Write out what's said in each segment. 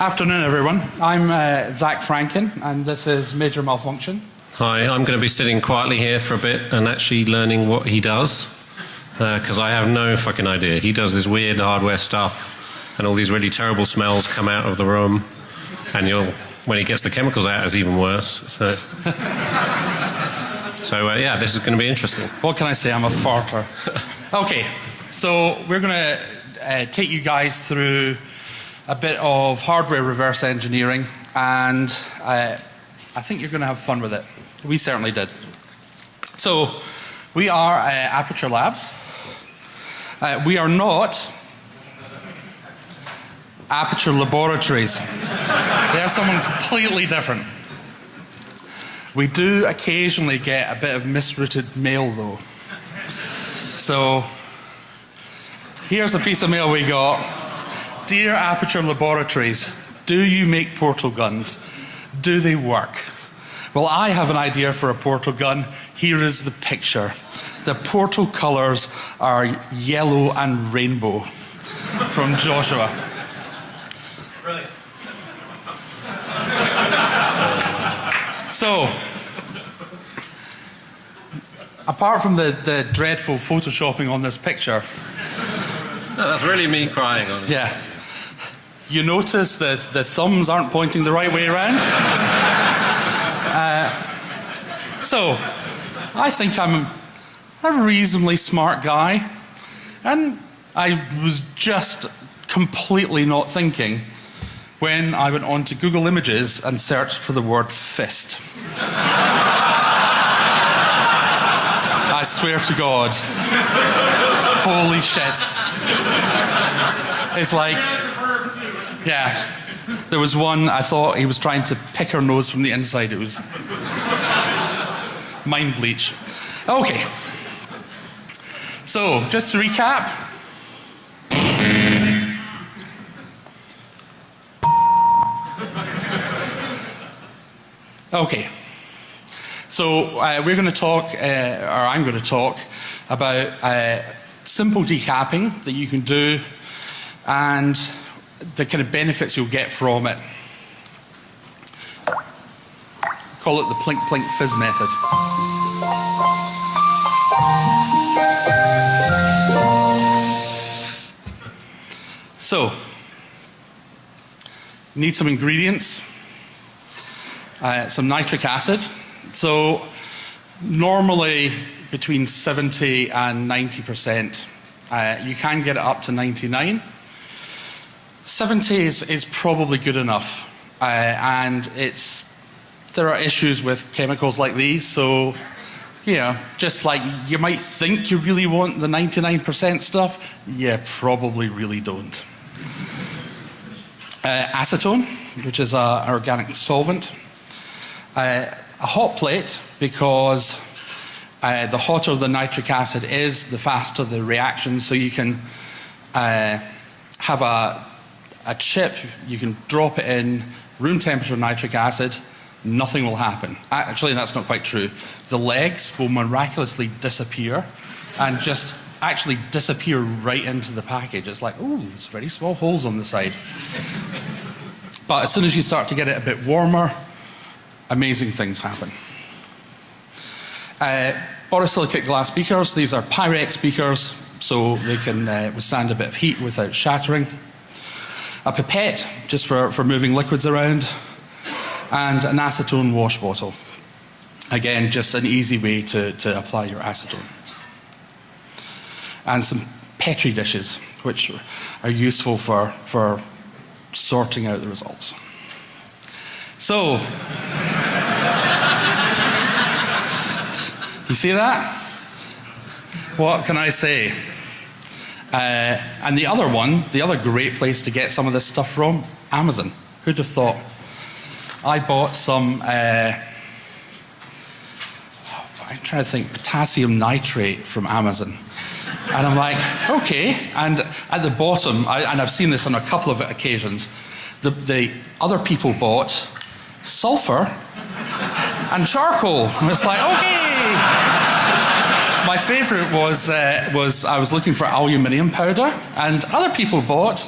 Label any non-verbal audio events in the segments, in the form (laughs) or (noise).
Afternoon, everyone. I'm uh, Zac Franken, and this is Major Malfunction. Hi, I'm going to be sitting quietly here for a bit and actually learning what he does because uh, I have no fucking idea. He does this weird hardware stuff, and all these really terrible smells come out of the room, and you'll when he gets the chemicals out, it's even worse. So, (laughs) so uh, yeah, this is going to be interesting. What can I say? I'm a farter. (laughs) okay, so we're going to uh, take you guys through a bit of hardware reverse engineering, and uh, I think you're going to have fun with it. We certainly did. So, we are uh, Aperture Labs. Uh, we are not Aperture Laboratories. (laughs) they are someone completely different. We do occasionally get a bit of misrouted mail, though. So, here's a piece of mail we got. Dear Aperture Laboratories, do you make portal guns? Do they work? Well, I have an idea for a portal gun. Here is the picture. The portal colors are yellow and rainbow from Joshua. So, apart from the, the dreadful photoshopping on this picture, no, that's really me crying. Honestly. Yeah, you notice that the thumbs aren't pointing the right way around. (laughs) uh, so, I think I'm a reasonably smart guy, and I was just completely not thinking when I went on to Google Images and searched for the word fist. (laughs) I swear to God. Holy shit. It's like, yeah. There was one, I thought he was trying to pick her nose from the inside. It was mind bleach. Okay. So, just to recap. Okay. So, uh, we're going to talk, uh, or I'm going to talk, about uh, simple decapping that you can do and the kind of benefits you'll get from it. Call it the plink plink fizz method. So, need some ingredients, uh, some nitric acid. So, normally between 70 and 90 percent. Uh, you can get it up to 99. 70 is, is probably good enough. Uh, and it's, there are issues with chemicals like these, so, you know, just like you might think you really want the 99% stuff, you probably really don't. Uh, acetone, which is an organic solvent. Uh, a hot plate, because uh, the hotter the nitric acid is, the faster the reaction. So you can uh, have a, a chip, you can drop it in, room temperature nitric acid, nothing will happen. Actually, that's not quite true. The legs will miraculously disappear and just actually disappear right into the package. It's like, oh, there's very small holes on the side. but as soon as you start to get it a bit warmer, amazing things happen. Uh, borosilicate glass beakers, these are Pyrex beakers, so they can uh, withstand a bit of heat without shattering. A pipette, just for, for moving liquids around. And an acetone wash bottle. Again, just an easy way to, to apply your acetone. And some Petri dishes, which are useful for, for sorting out the results. So, (laughs) you see that? What can I say? Uh, and the other one, the other great place to get some of this stuff from, Amazon. Who'd have thought? I bought some, uh, I'm trying to think, potassium nitrate from Amazon. And I'm like, okay. And at the bottom, I, and I've seen this on a couple of occasions, the, the other people bought sulfur and charcoal. And it's like, okay. My favorite was, uh, was I was looking for aluminium powder, and other people bought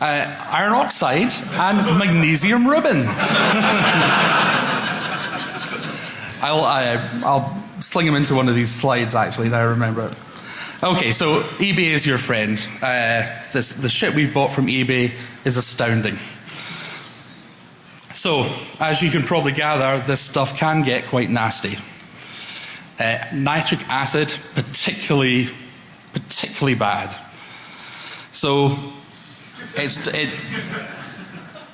uh, iron oxide, and magnesium ribbon. (laughs) I'll, I, i will sling them into one of these slides actually, now I remember it. Okay, so eBay is your friend. Uh, this, the shit we bought from eBay is astounding. So, as you can probably gather, this stuff can get quite nasty. Uh, nitric acid, particularly, particularly bad. So, it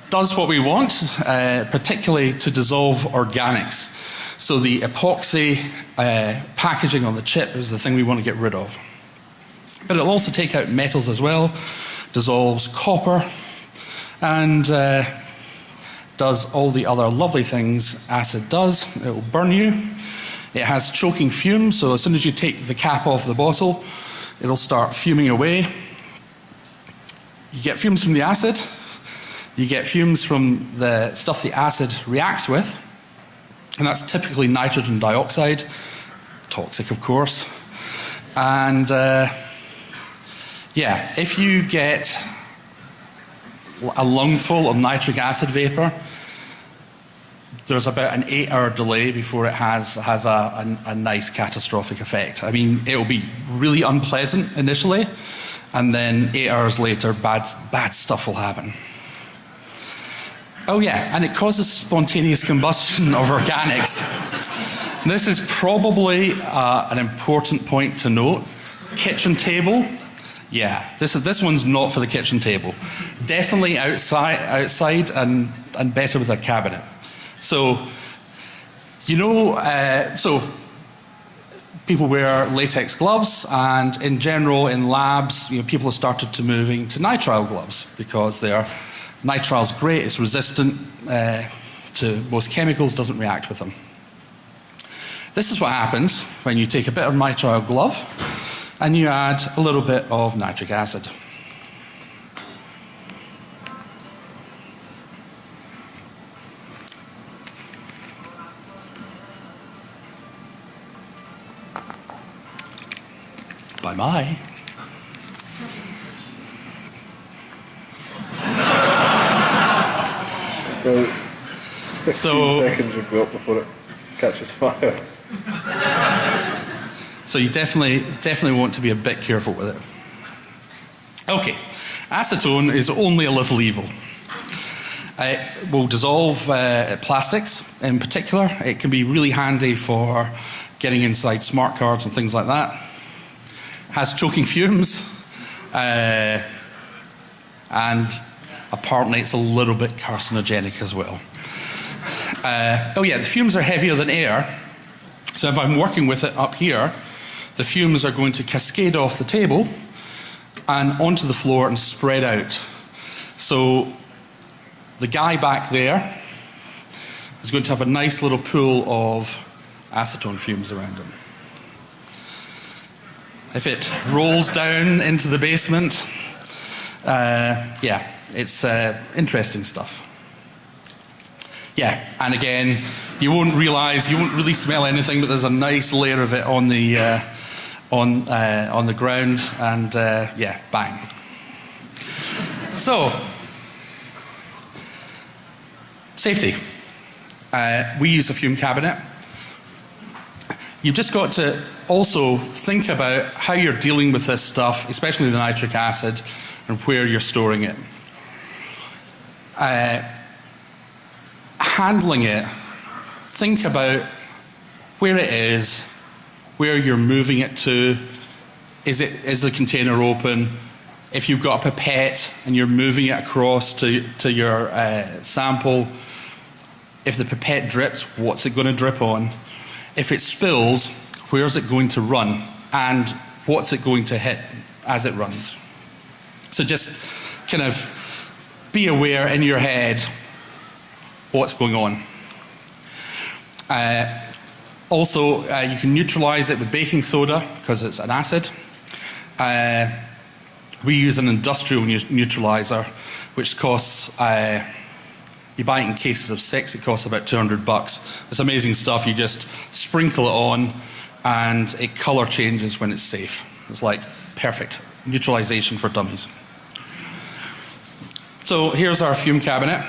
does what we want, uh, particularly to dissolve organics. So the epoxy uh, packaging on the chip is the thing we want to get rid of. But it'll also take out metals as well, dissolves copper, and uh, does all the other lovely things acid does. It will burn you. It has choking fumes, so as soon as you take the cap off the bottle, it'll start fuming away. You get fumes from the acid, you get fumes from the stuff the acid reacts with, and that's typically nitrogen dioxide, toxic of course. And uh, yeah, if you get a lungful of nitric acid vapor, there's about an eight hour delay before it has, has a, a, a nice catastrophic effect. I mean, it'll be really unpleasant initially, and then eight hours later, bad, bad stuff will happen. Oh, yeah, and it causes spontaneous combustion of organics. this is probably uh, an important point to note. Kitchen table, yeah, this, is, this one's not for the kitchen table. Definitely outside, outside and, and better with a cabinet. So, you know, uh, so people wear latex gloves, and in general, in labs, you know, people have started to moving to nitrile gloves because they are Nitrile's great, it's resistant uh, to most chemicals, doesn't react with them. This is what happens when you take a bit of nitrile glove and you add a little bit of nitric acid. Bye bye. About 16 so, seconds you've got before it catches fire. So you definitely, definitely want to be a bit careful with it. Okay, acetone is only a little evil. It will dissolve uh, plastics in particular. It can be really handy for getting inside smart cards and things like that. Has choking fumes. Uh, and apparently it's a little bit carcinogenic as well. Uh, oh yeah, the fumes are heavier than air. So if I'm working with it up here, the fumes are going to cascade off the table and onto the floor and spread out. So the guy back there is going to have a nice little pool of acetone fumes around him. If it rolls down into the basement, uh, yeah, it's uh, interesting stuff. Yeah, and again, you won't realize, you won't really smell anything, but there's a nice layer of it on the, uh, on, uh, on the ground, and uh, yeah, bang. So, safety. Uh, we use a fume cabinet. You've just got to also think about how you're dealing with this stuff, especially the nitric acid, and where you're storing it uh, handling it, think about where it is, where you're moving it to. Is, it, is the container open? If you've got a pipette and you're moving it across to, to your uh, sample, if the pipette drips, what's it going to drip on? If it spills, where's it going to run? And what's it going to hit as it runs? So just kind of be aware in your head what's going on. Uh, also, uh, you can neutralize it with baking soda because it's an acid. Uh, we use an industrial neutralizer, which costs, uh, you buy it in cases of six, it costs about 200 bucks. It's amazing stuff. You just sprinkle it on and it color changes when it's safe. It's like perfect neutralization for dummies. So here's our fume cabinet.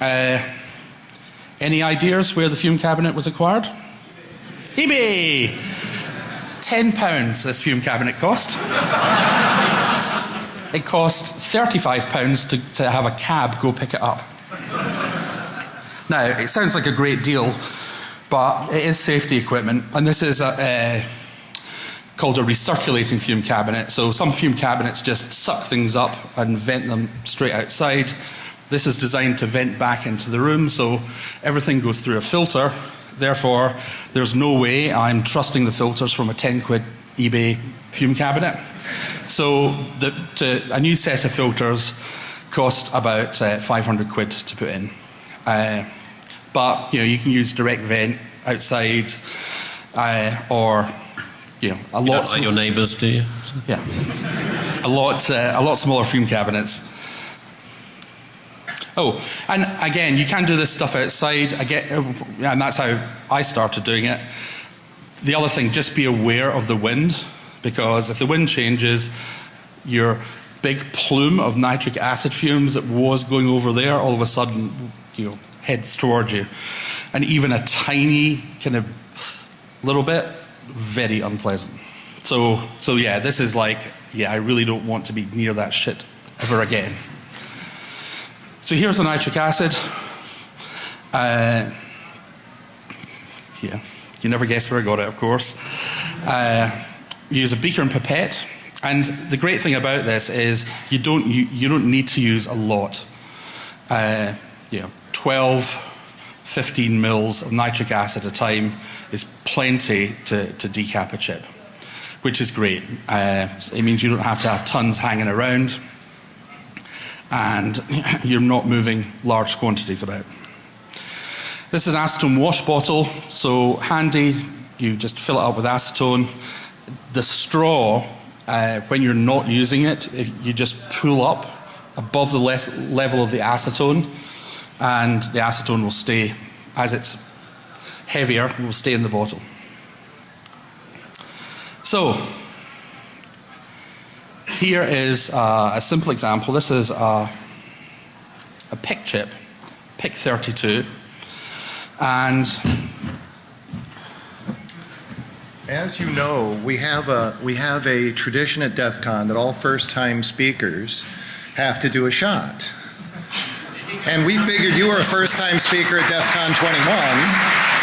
Uh, any ideas where the fume cabinet was acquired? eBay. Ten pounds this fume cabinet cost. it cost thirty-five pounds to, to have a cab go pick it up. Now it sounds like a great deal, but it is safety equipment, and this is a, a called a recirculating fume cabinet. So some fume cabinets just suck things up and vent them straight outside. This is designed to vent back into the room, so everything goes through a filter. Therefore, there's no way I'm trusting the filters from a 10 quid eBay fume cabinet. So the, to, a new set of filters cost about uh, 500 quid to put in. Uh, but you know you can use direct vent outside uh, or you know, a lot. like your neighbours, do you? Yeah, a lot, uh, a lot smaller fume cabinets. Oh, and again, you can do this stuff outside. I get, and that's how I started doing it. The other thing, just be aware of the wind, because if the wind changes, your big plume of nitric acid fumes that was going over there, all of a sudden, you know, heads towards you, and even a tiny kind of little bit, very unpleasant. So, so yeah, this is like, yeah, I really don't want to be near that shit ever again. So here's the nitric acid. Uh, yeah, you never guess where I got it, of course. Uh, use a beaker and pipette, and the great thing about this is you don't you, you don't need to use a lot. Uh, know, 12, 15 mils of nitric acid at a time is plenty to, to decap a chip, which is great. Uh, it means you don't have to have tons hanging around and (laughs) you're not moving large quantities about. This is an acetone wash bottle, so handy. You just fill it up with acetone. The straw, uh, when you're not using it, you just pull up above the le- level of the acetone, and the acetone will stay as it's heavier, will stay in the bottle. So, here is a simple example. This is a, a PIC chip, PIC 32, and As you know, we have a we have a tradition at DEF CON that all first-time speakers have to do a shot. And we figured you were a first-time speaker at DEF CON 21,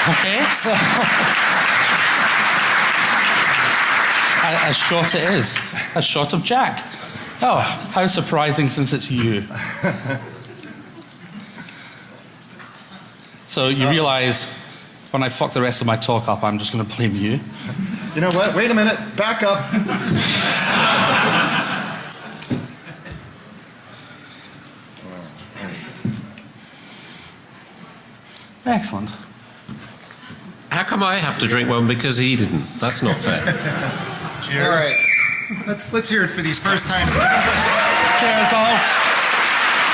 okay, (laughs) so a, a shot it is, a shot of Jack. Oh, how surprising since it's you. (laughs) So you uh, realize when I fuck the rest of my talk up, I'm just going to blame you. you know what? Wait a minute. Back up. (laughs) Excellent. How come I have to drink one because he didn't? That's not fair. Cheers. All right. Let's let's hear it for these first times. Cheers all.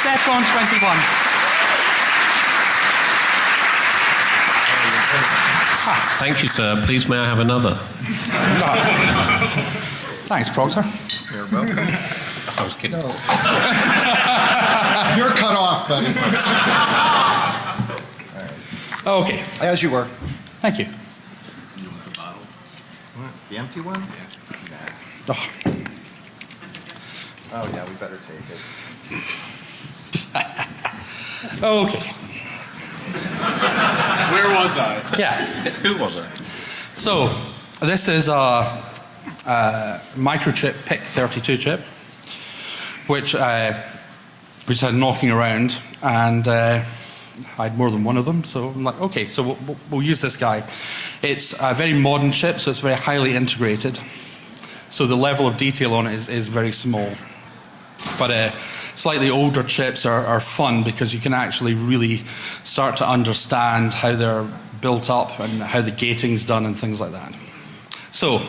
Defcon 21. Thank you, sir. Please, may I have another? Thanks, Proctor. You're welcome. I was kidding. No. (laughs) You're cut off, buddy. Okay, As you were. thank you. The empty one? Oh, Oh yeah, we better take it. (laughs) okay, Where was I? yeah. (laughs) Who was it? So, this is a, a microchip PIC 32 chip, which uh, we just had knocking around, and uh, I had more than one of them. So I'm like, okay, so we'll, we'll- use this guy. It's a very modern chip, so it's very highly integrated. So the level of detail on it is, is very small. But uh, slightly older chips are, are fun because you can actually really start to understand how they're built up and how the gating's done and things like that. So,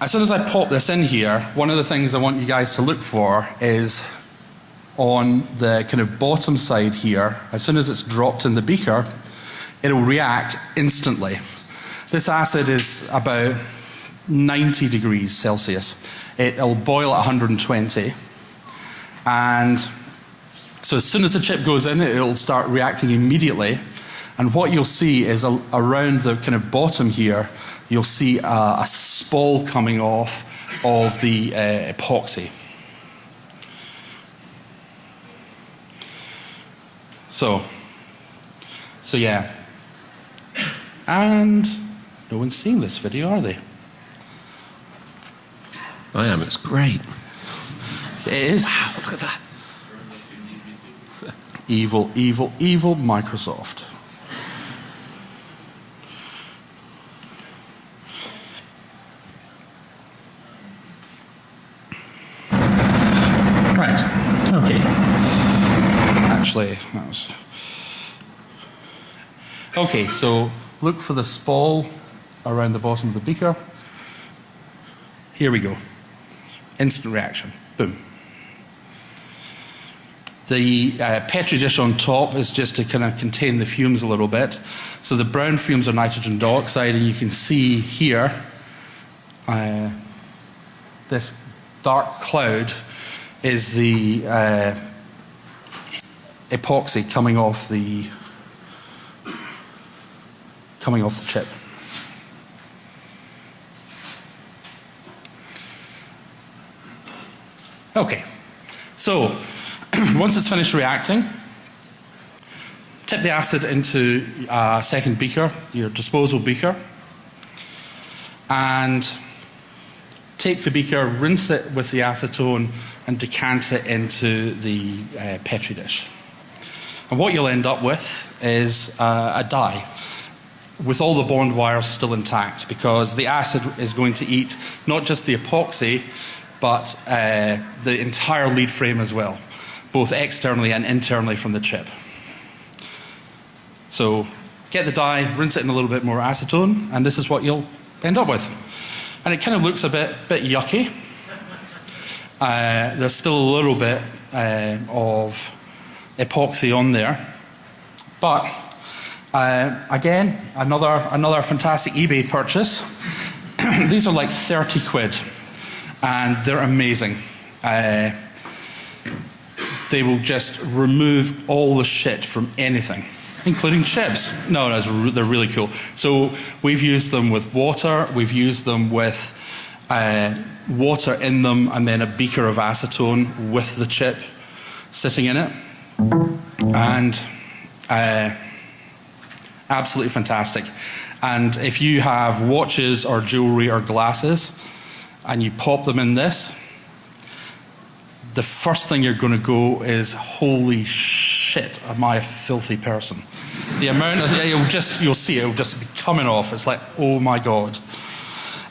as soon as I pop this in here, one of the things I want you guys to look for is on the kind of bottom side here, as soon as it's dropped in the beaker, it'll react instantly. This acid is about 90 degrees Celsius. It'll boil at 120, and So as soon as the chip goes in, it'll start reacting immediately. And what you'll see is a, around the kind of bottom here, you'll see a, a spall coming off of the uh, epoxy. So, so yeah. And no one's seeing this video, are they? I am. It's great. It is. Wow, look at that. Evil, evil, evil Microsoft. Right. Okay. Actually. Okay, so look for the spall around the bottom of the beaker. Here we go. Instant reaction. Boom. The uh, Petri dish on top is just to kind of contain the fumes a little bit. So the brown fumes are nitrogen dioxide, and you can see here uh, this dark cloud is the uh, epoxy coming off the coming off the chip. Okay, so (clears throat) once it's finished reacting, tip the acid into a second beaker, your disposal beaker, and take the beaker, rinse it with the acetone, and decant it into the uh, petri dish. And what you'll end up with is uh, a die with all the bond wires still intact because the acid is going to eat not just the epoxy but uh, the entire lead frame as well, both externally and internally from the chip. So get the die, rinse it in a little bit more acetone, and this is what you'll end up with. And it kind of looks a bit, bit yucky. Uh, there's still a little bit uh, of epoxy on there, but uh, again, another, another fantastic eBay purchase. (clears throat) These are like 30 quid and they're amazing. Uh, they will just remove all the shit from anything, including chips. No, no, they're really cool. So we've used them with water, we've used them with uh, water in them, and then a beaker of acetone with the chip sitting in it. And uh, absolutely fantastic. And if you have watches or jewelry or glasses, and you pop them in this, the first thing you're going to go is, holy shit, am I a filthy person? The amount of, you'll just, you'll see it, it'll just be coming off. It's like, oh my God.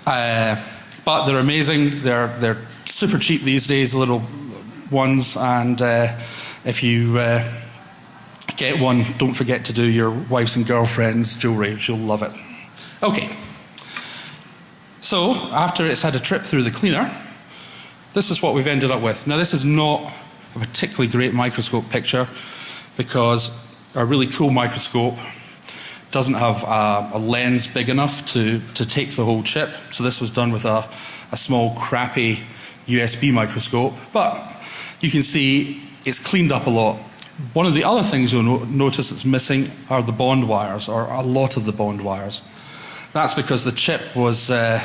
Uh, but they're amazing. They're, they're super cheap these days, the little ones. And uh, if you uh, get one, don't forget to do your wife's and girlfriend's jewelry. She'll love it. Okay. So, after it's had a trip through the cleaner, this is what we've ended up with. Now, this is not a particularly great microscope picture because a really cool microscope doesn't have a, a, lens big enough to, to take the whole chip. So, this was done with a, a small, crappy USB microscope. But you can see it's cleaned up a lot. One of the other things you'll no notice that's missing are the bond wires, or a lot of the bond wires. That's because the chip was uh,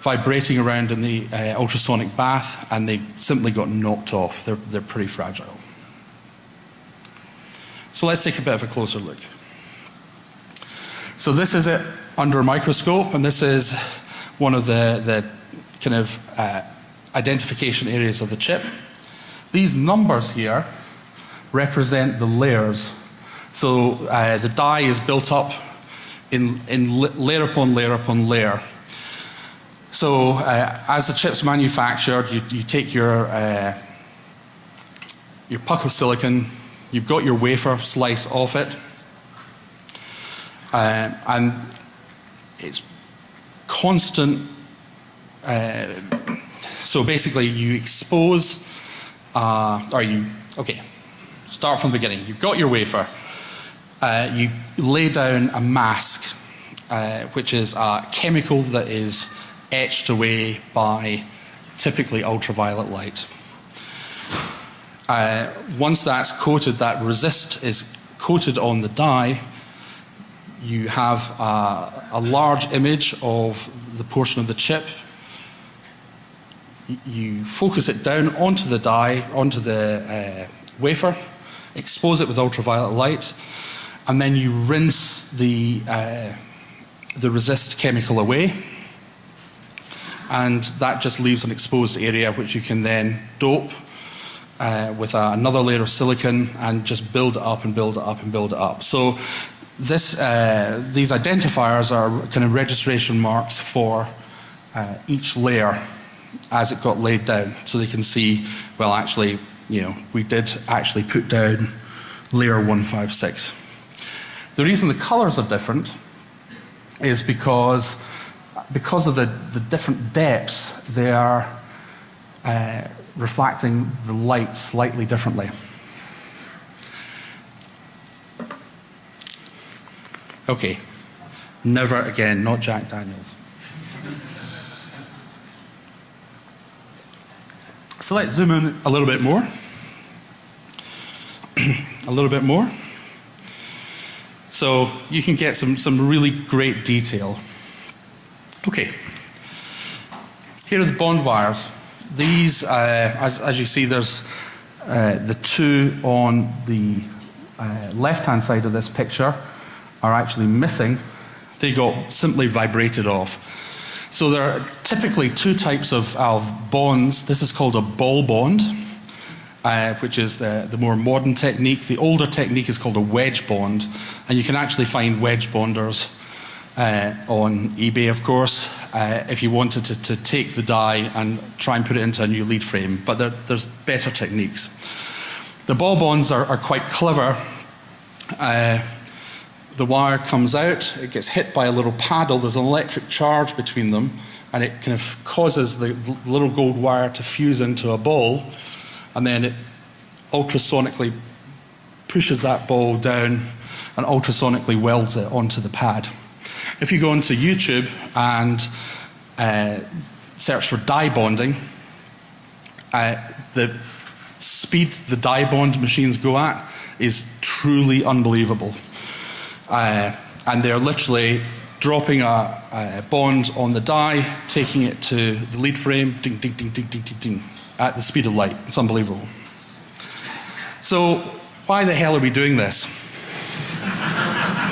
vibrating around in the uh, ultrasonic bath and they simply got knocked off. They're, they're pretty fragile. So let's take a bit of a closer look. So this is it under a microscope, and this is one of the, the kind of uh, identification areas of the chip. These numbers here represent the layers. So uh, the die is built up in, in layer upon layer upon layer. So uh, as the chip's manufactured, you, you take your, uh, your puck of silicon, you've got your wafer slice off it, uh, and it's constant. Uh, so basically, you expose, uh, you, okay, start from the beginning. You've got your wafer uh, you lay down a mask, uh, which is a chemical that is etched away by typically ultraviolet light. Uh, once that's coated, that resist is coated on the die, you have a, a large image of the portion of the chip. You focus it down onto the die, onto the uh, wafer, expose it with ultraviolet light, and then you rinse the, uh, the resist chemical away. And that just leaves an exposed area which you can then dope uh, with another layer of silicon and just build it up and build it up and build it up. So this, uh, these identifiers are kind of registration marks for uh, each layer as it got laid down. So they can see, well, actually, you know, we did actually put down layer 156. The reason the colors are different is because, because of the, the different depths, they are uh, reflecting the light slightly differently. Okay, never again, not Jack Daniels. So let's zoom in a little bit more. (clears throat) a little bit more. So you can get some, some really great detail. Okay. Here are the bond wires. These, uh, as, as, you see, there's uh, the two on the uh, left hand side of this picture are actually missing. They got simply vibrated off. So there are typically two types of, of bonds. This is called a ball bond, uh, which is the, the more modern technique. The older technique is called a wedge bond, and you can actually find wedge bonders uh, on eBay, of course, uh, if you wanted to, to, take the die and try and put it into a new lead frame. But there, there's better techniques. The ball bonds are, are quite clever. Uh, the wire comes out, it gets hit by a little paddle, there's an electric charge between them, and it kind of causes the little gold wire to fuse into a ball, and then it ultrasonically pushes that ball down and ultrasonically welds it onto the pad. If you go onto YouTube and uh, search for die bonding, uh, the speed the die bond machines go at is truly unbelievable. Uh, and they're literally dropping a, a, bond on the die, taking it to the lead frame, ding, ding, ding, ding, ding, ding, ding, at the speed of light. It's unbelievable. So, why the hell are we doing this?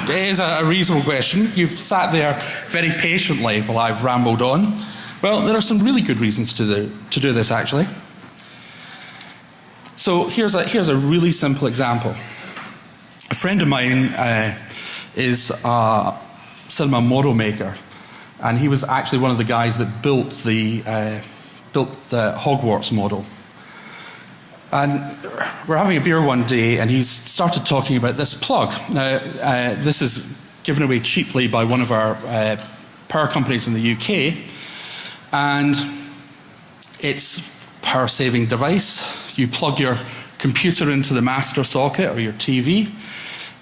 it is a, a reasonable question. You've sat there very patiently while I've rambled on. Well, there are some really good reasons to, the, to do this, actually. So, here's a, here's a really simple example. A friend of mine uh, is a cinema model maker, and he was actually one of the guys that built the uh, built the Hogwarts model. And we're having a beer one day, and he started talking about this plug. Now, uh, this is given away cheaply by one of our uh, power companies in the UK, and it's power saving device. You plug your computer into the master socket or your TV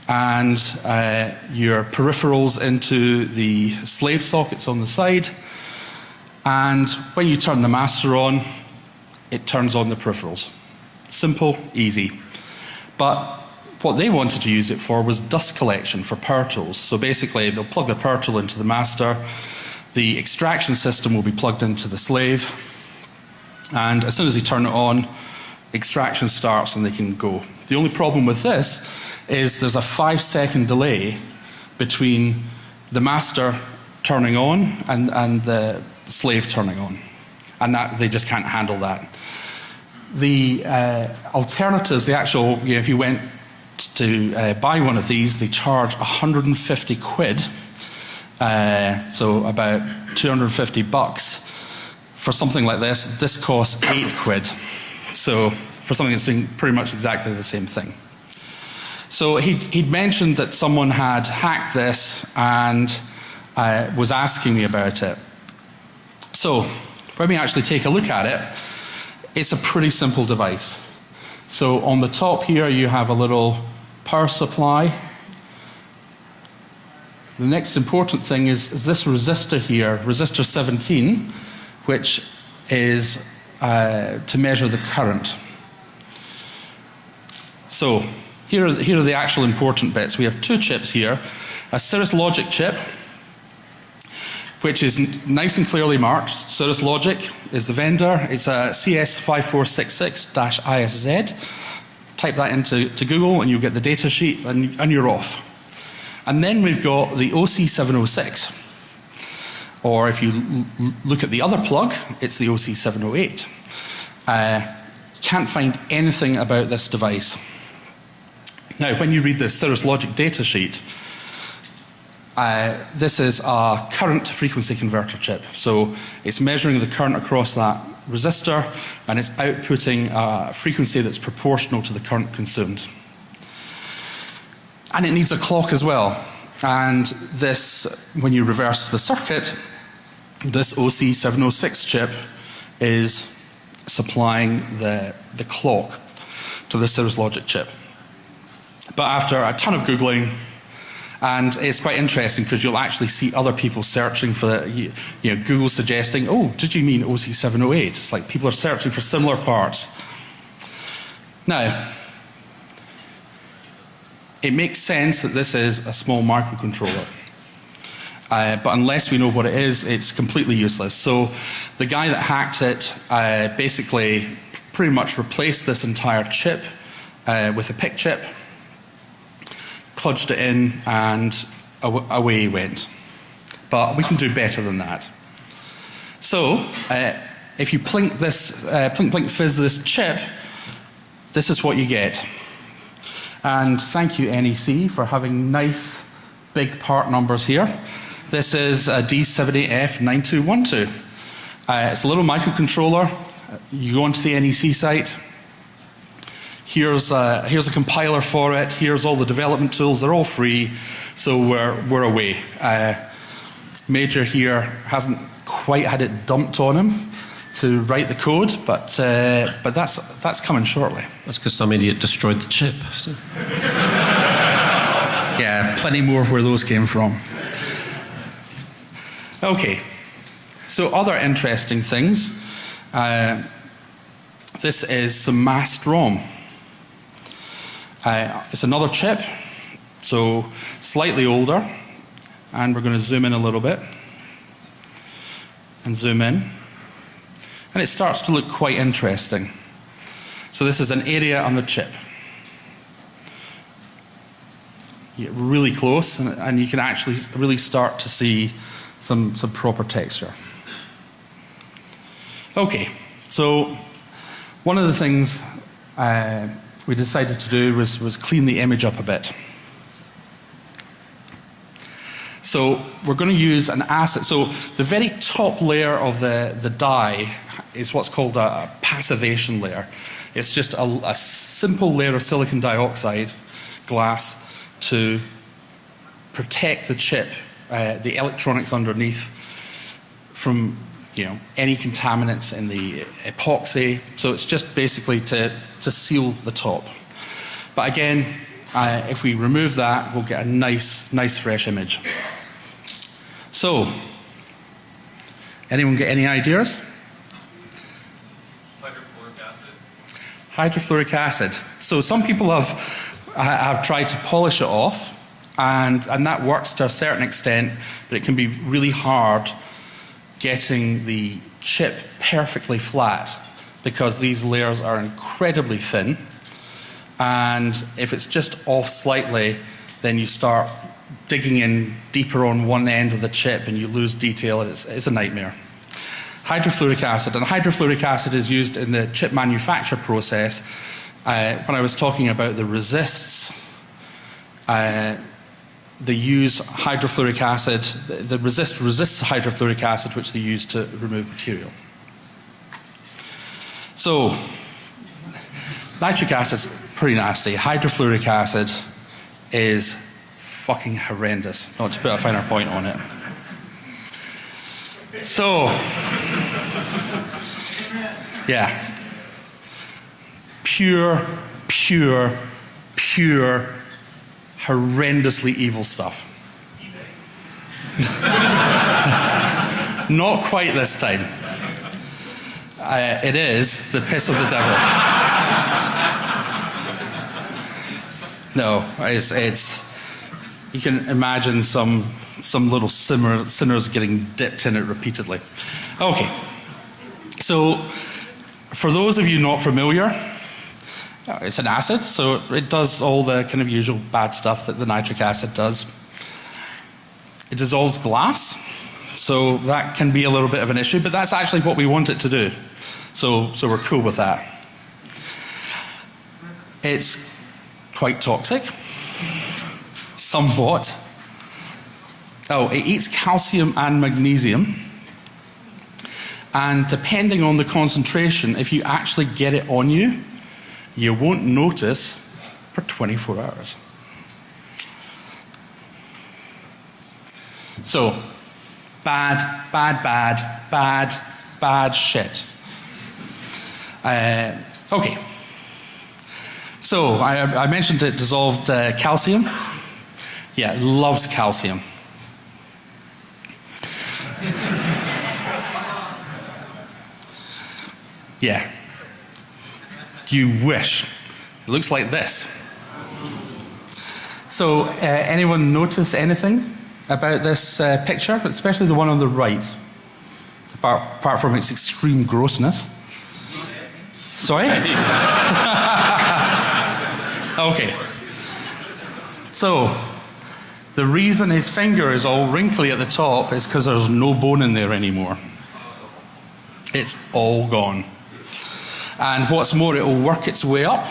and uh, your peripherals into the slave sockets on the side. And when you turn the master on, it turns on the peripherals. Simple, easy. But what they wanted to use it for was dust collection for power tools. So basically, they'll plug the power tool into the master, the extraction system will be plugged into the slave, and as soon as they turn it on, extraction starts and they can go. The only problem with this is there's a five second delay between the master turning on and, and the slave turning on. And that they just can't handle that. The uh, alternatives, the actual, you know, if you went to uh, buy one of these, they charge 150 quid, uh, so about 250 bucks for something like this. This costs eight quid. So for something that's doing pretty much exactly the same thing. So he'd, he'd mentioned that someone had hacked this and uh, was asking me about it. So when we actually take a look at it, it's a pretty simple device. So on the top here, you have a little power supply. The next important thing is, is this resistor here, resistor 17, which is uh, to measure the current. So here are, here are the actual important bits. We have two chips here. A Cirrus Logic chip, which is nice and clearly marked. Cirrus Logic is the vendor. It's a CS5466-ISZ. Type that into to Google and you'll get the data sheet and, and you're off. And then we've got the OC706. Or if you look at the other plug, it's the OC708. Uh, can't find anything about this device. Now, when you read the Cirrus Logic data sheet, uh, this is a current frequency converter chip. So it's measuring the current across that resistor and it's outputting a frequency that's proportional to the current consumed. And it needs a clock as well. And this, when you reverse the circuit, this OC706 chip is supplying the, the clock to the Cirrus Logic chip. But after a ton of Googling, and it's quite interesting because you'll actually see other people searching for you, you know, Google suggesting, oh, did you mean OC708? It's like people are searching for similar parts. Now, it makes sense that this is a small microcontroller. Uh, but unless we know what it is, it's completely useless. So the guy that hacked it uh, basically pretty much replaced this entire chip uh, with a PIC chip, cludged it in, and away he went. But we can do better than that. So uh, if you plink this, uh, plink plink fizz this chip, this is what you get. And thank you NEC for having nice big part numbers here. This is a D70F9212. Uh, it's a little microcontroller. You go onto the NEC site. Here's a, here's a compiler for it. Here's all the development tools. They're all free. So we're, we're away. Uh, Major here hasn't quite had it dumped on him to write the code, but, uh, but that's, that's coming shortly. That's because some idiot destroyed the chip. (laughs) yeah, plenty more where those came from. Okay, so other interesting things. Uh, this is some masked ROM. Uh, it's another chip, so slightly older, and we're going to zoom in a little bit and zoom in, and it starts to look quite interesting. So this is an area on the chip. Get really close, and, and you can actually really start to see some, some proper texture. Okay, so one of the things uh, we decided to do was, was clean the image up a bit. So we're going to use an acid. So the very top layer of the, the die is what's called a, a passivation layer. It's just a, a simple layer of silicon dioxide glass to protect the chip uh, the electronics underneath from you know any contaminants in the epoxy. So it's just basically to to seal the top. But again, uh, if we remove that, we'll get a nice nice fresh image. So, anyone get any ideas? Hydrofluoric acid. Hydrofluoric acid. So some people have have tried to polish it off and, and that works to a certain extent, but it can be really hard getting the chip perfectly flat because these layers are incredibly thin. And if it's just off slightly, then you start digging in deeper on one end of the chip and you lose detail and it's, it's a nightmare. Hydrofluoric acid. And hydrofluoric acid is used in the chip manufacture process. Uh, when I was talking about the resists, uh, they use hydrofluoric acid, the resist resists hydrofluoric acid which they use to remove material. So nitric acid is pretty nasty. Hydrofluoric acid is fucking horrendous, not to put a finer point on it. So, yeah. Pure, pure, pure horrendously evil stuff. (laughs) Not quite this time. Uh, it is the piss of the devil. No, it's, it's you can imagine some some little simmer, sinners getting dipped in it repeatedly. Okay, so for those of you not familiar, uh, it's an acid, so it does all the kind of usual bad stuff that the nitric acid does. It dissolves glass, so that can be a little bit of an issue, but that's actually what we want it to do. So, so we're cool with that. It's quite toxic, somewhat. Oh, it eats calcium and magnesium. And depending on the concentration, if you actually get it on you, you won't notice for 24 hours. So, bad, bad, bad, bad, bad shit. Uh, okay. So, I, I, mentioned it dissolved uh, calcium. Yeah, loves calcium. yeah. You wish. It looks like this. So, uh, anyone notice anything about this uh, picture, especially the one on the right, apart, apart from its extreme grossness? Sorry? (laughs) okay. So, the reason his finger is all wrinkly at the top is because there's no bone in there anymore. It's all gone. And what's more, it will work its way up.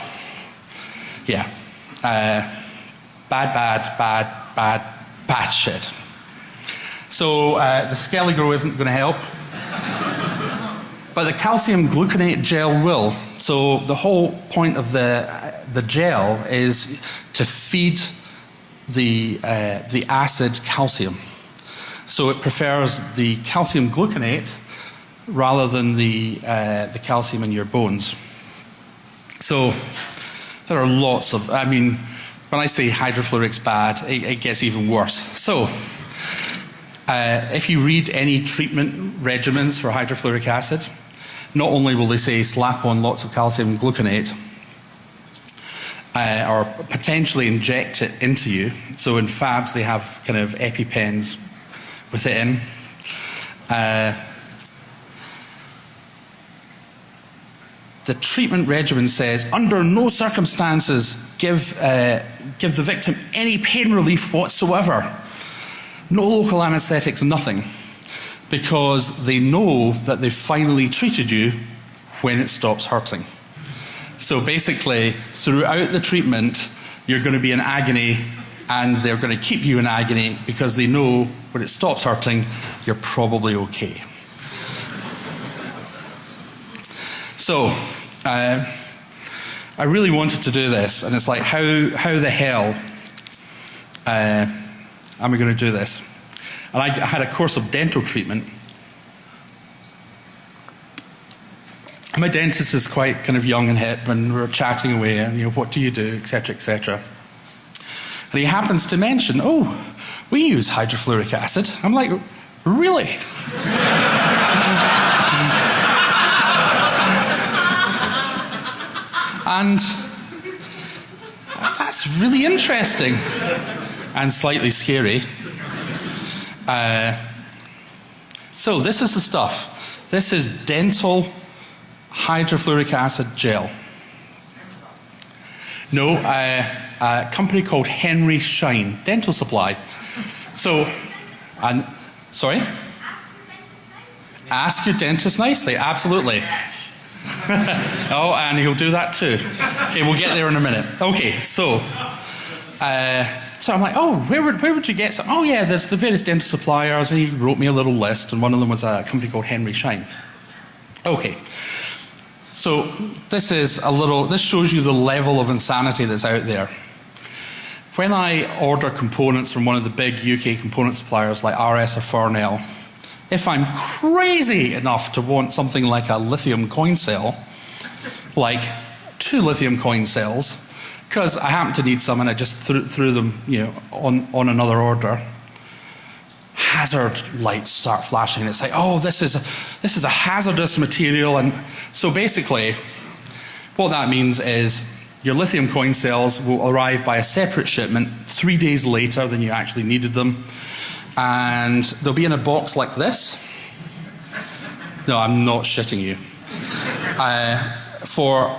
Yeah. Uh, bad, bad, bad, bad, bad shit. So uh, the Skele-Gro isn't going to help. But the calcium gluconate gel will. So the whole point of the, the gel is to feed the, uh, the acid calcium. So it prefers the calcium gluconate rather than the, uh, the calcium in your bones. So there are lots of, I mean, when I say hydrofluoric's bad, it, it gets even worse. So uh, if you read any treatment regimens for hydrofluoric acid, not only will they say slap on lots of calcium gluconate, uh, or potentially inject it into you. So in fabs, they have kind of EpiPens with it in. Uh, the treatment regimen says under no circumstances give, uh, give the victim any pain relief whatsoever. No local anesthetics, nothing. Because they know that they've finally treated you when it stops hurting. So basically, throughout the treatment, you're going to be in agony and they're going to keep you in agony because they know when it stops hurting, you're probably okay. So, uh, I really wanted to do this, and it's like, how, how the hell uh, am I going to do this? And I had a course of dental treatment. My dentist is quite kind of young and hip, and we are chatting away, and you know, what do you do, etc., etc. And he happens to mention, oh, we use hydrofluoric acid. I'm like, really? And that's really interesting and slightly scary. Uh, so, this is the stuff. This is dental hydrofluoric acid gel. No, uh, a company called Henry Schein Dental Supply. So, and sorry? Ask your dentist nicely, absolutely. (laughs) oh, and he'll do that too. Okay, we'll get there in a minute. Okay, so, uh, so I'm like, oh, where would, where would you get some? Oh, yeah, there's the various dental suppliers. And he wrote me a little list, and one of them was a company called Henry Schein. Okay, so this is a little, this shows you the level of insanity that's out there. When I order components from one of the big UK component suppliers like RS or Farnell, if I'm crazy enough to want something like a lithium coin cell, like two lithium coin cells, because I happen to need some and I just threw, threw them you know, on, on another order, hazard lights start flashing. It's like, oh, this is, a, this is a hazardous material. And so basically, what that means is your lithium coin cells will arrive by a separate shipment three days later than you actually needed them. And they'll be in a box like this. No, I'm not shitting you. Uh, for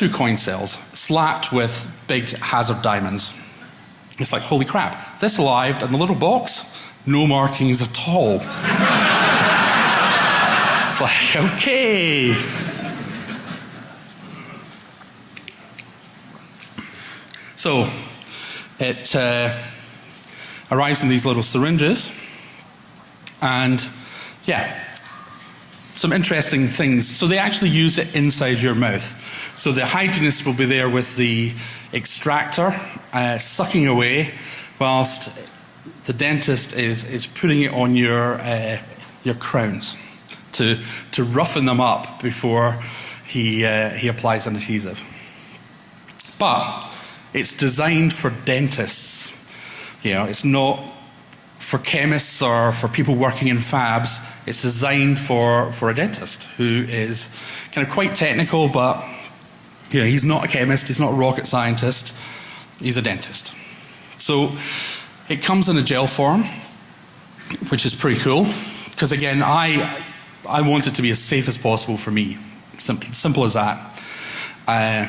two coin cells, slapped with big hazard diamonds. It's like, holy crap, this arrived in the little box, no markings at all. (laughs) it's like, okay. So it uh, arrives in these little syringes, and yeah, some interesting things. So they actually use it inside your mouth. So the hygienist will be there with the extractor, uh, sucking away, whilst the dentist is, is putting it on your, uh, your crowns to, to roughen them up before he, uh, he applies an adhesive. But it's designed for dentists. You know, it's not for chemists or for people working in fabs. It's designed for, for a dentist who is kind of quite technical, but know, he's not a chemist, he's not a rocket scientist, he's a dentist. So it comes in a gel form, which is pretty cool, because again, I, I want it to be as safe as possible for me. Simple, simple as that. Uh,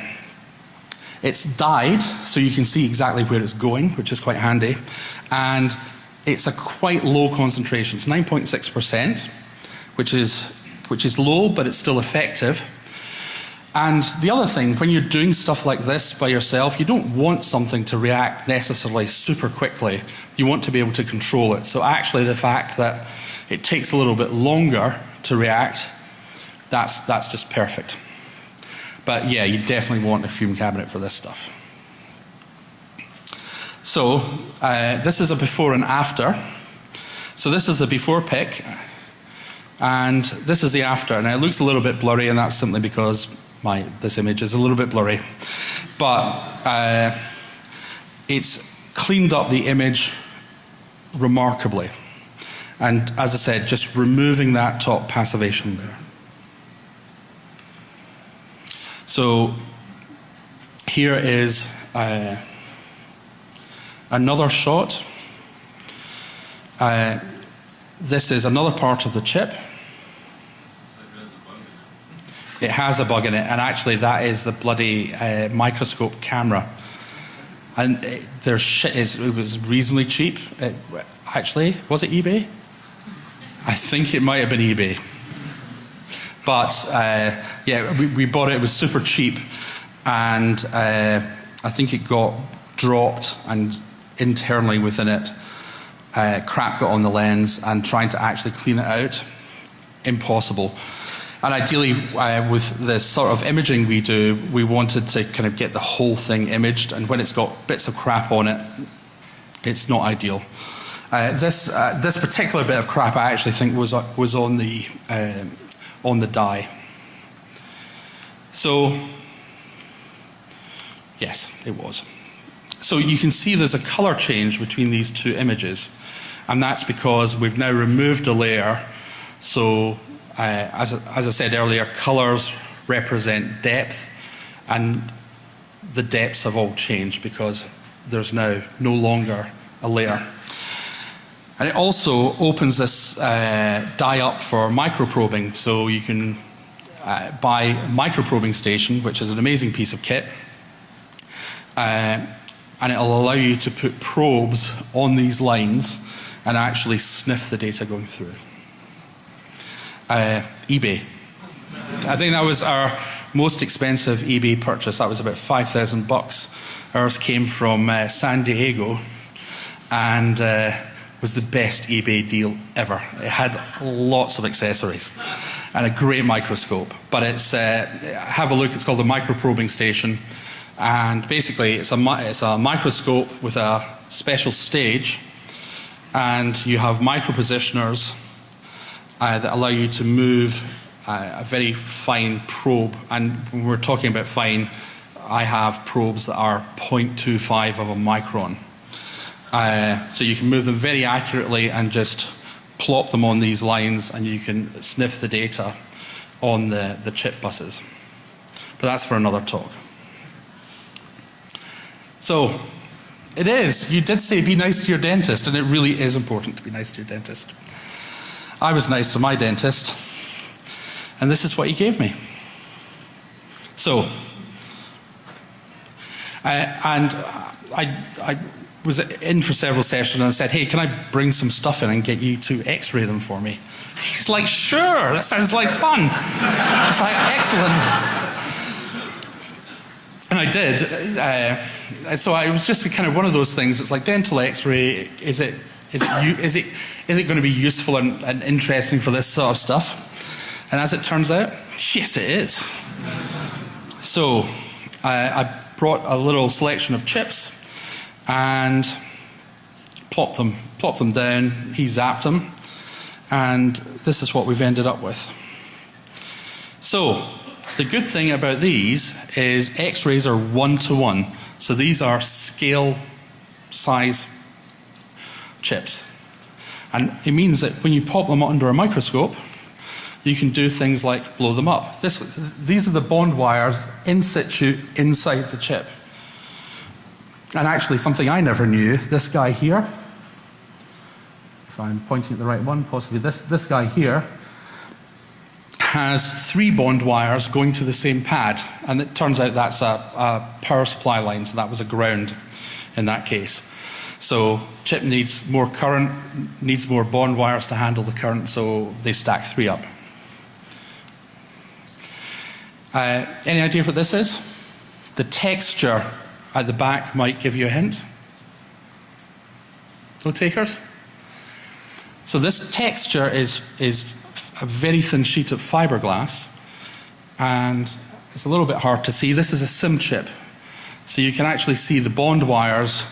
it's dyed, so you can see exactly where it's going, which is quite handy. And it's a quite low concentration. It's 9.6%, which is, which is low, but it's still effective. And the other thing, when you're doing stuff like this by yourself, you don't want something to react necessarily super quickly. You want to be able to control it. So actually the fact that it takes a little bit longer to react, that's, that's just perfect. But yeah, you definitely want a fume cabinet for this stuff. So uh, this is a before and after. So this is the before pic, and this is the after. Now it looks a little bit blurry, and that's simply because my this image is a little bit blurry, but uh, it's cleaned up the image remarkably. And as I said, just removing that top passivation there. So here is uh, another shot. Uh, this is another part of the chip. It has a bug in it, and actually, that is the bloody uh, microscope camera. And it, their shit is, it was reasonably cheap. It, actually, was it eBay? I think it might have been eBay. But uh, yeah, we, we, bought it, it was super cheap, and uh, I think it got dropped, and internally within it, uh, crap got on the lens, and trying to actually clean it out, impossible. And ideally, uh, with the sort of imaging we do, we wanted to kind of get the whole thing imaged, and when it's got bits of crap on it, it's not ideal. Uh, this uh, this particular bit of crap, I actually think was was on the um, on the die. So, yes, it was. So you can see there's a color change between these two images, and that's because we've now removed a layer. So, uh, as, as I said earlier, colors represent depth, and the depths have all changed because there's now no longer a layer. And it also opens this uh, die up for microprobing, so you can uh, buy a microprobing station, which is an amazing piece of kit, uh, and it'll allow you to put probes on these lines and actually sniff the data going through. Uh, eBay. I think that was our most expensive eBay purchase. That was about 5,000 bucks. Ours came from uh, San Diego, and uh, was the best eBay deal ever. It had lots of accessories and a great microscope. But it's, uh, have a look, it's called a microprobing station. And basically, it's a, it's a microscope with a special stage, and you have micropositioners uh, that allow you to move uh, a very fine probe. And when we're talking about fine, I have probes that are 0.25 of a micron. Uh, so you can move them very accurately and just plop them on these lines and you can sniff the data on the, the chip buses. But that's for another talk. So, it is. You did say be nice to your dentist, and it really is important to be nice to your dentist. I was nice to my dentist, and this is what he gave me. So, uh, and I, I was in for several sessions and I said, Hey, can I bring some stuff in and get you to x ray them for me? He's like, Sure, that sounds like fun. It's like, Excellent. And I did. Uh, so I, it was just kind of one of those things. It's like dental x ray, is it, is it, is it, is it going to be useful and, and interesting for this sort of stuff? And as it turns out, yes, it is. So I, I brought a little selection of chips and plopped them, plopped them down. He zapped them, and this is what we've ended up with. So the good thing about these is X-rays are one to one. So these are scale size chips. And it means that when you pop them under a microscope, you can do things like blow them up. This, these are the bond wires in situ inside the chip. And actually, something I never knew this guy here, if I'm pointing at the right one, possibly this, this guy here, has three bond wires going to the same pad. And it turns out that's a, a power supply line, so that was a ground in that case. So chip needs more current, needs more bond wires to handle the current, so they stack three up. Uh, any idea what this is? The texture at the back might give you a hint. No takers? So this texture is, is a very thin sheet of fiberglass and it's a little bit hard to see. This is a SIM chip. So you can actually see the bond wires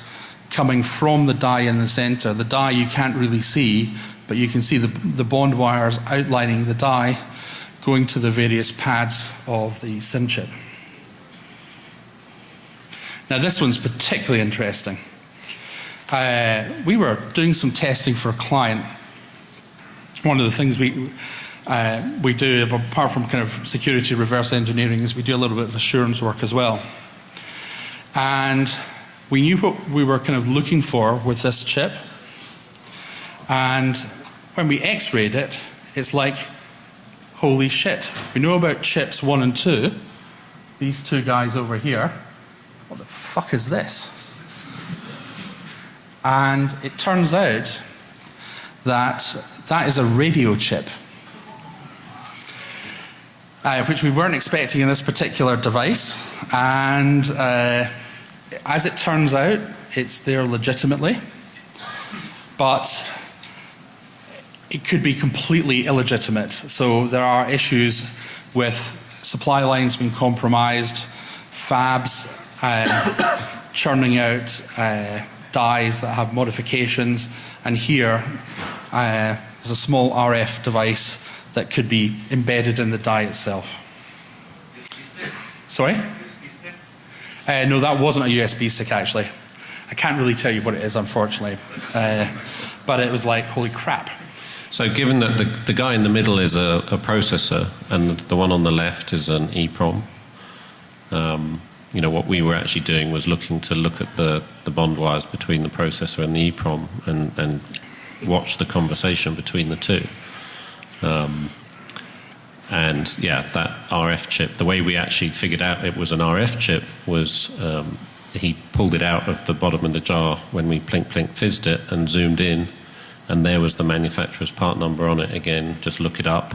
coming from the die in the center. The die you can't really see, but you can see the, the bond wires outlining the die going to the various pads of the SIM chip. Now, this one's particularly interesting. Uh, we were doing some testing for a client. One of the things we uh, we do, apart from kind of security reverse engineering, is we do a little bit of assurance work as well. And we knew what we were kind of looking for with this chip. And when we x rayed it, it's like, holy shit. We know about chips one and two, these two guys over here what the fuck is this? And it turns out that that is a radio chip, uh, which we weren't expecting in this particular device. And uh, as it turns out, it's there legitimately, but it could be completely illegitimate. So there are issues with supply lines being compromised, fabs uh, (coughs) churning out uh, dies that have modifications, and here uh, there's a small RF device that could be embedded in the die itself. Sorry? Uh, no, that wasn't a USB stick actually. I can't really tell you what it is, unfortunately. Uh, but it was like, holy crap. So, given that the, the guy in the middle is a, a processor and the, the, one on the left is an EEPROM, um, you know, what we were actually doing was looking to look at the, the bond wires between the processor and the EEPROM and, and watch the conversation between the two. Um, and yeah, that RF chip, the way we actually figured out it was an RF chip was um, he pulled it out of the bottom of the jar when we plink plink fizzed it and zoomed in, and there was the manufacturer's part number on it again. Just look it up.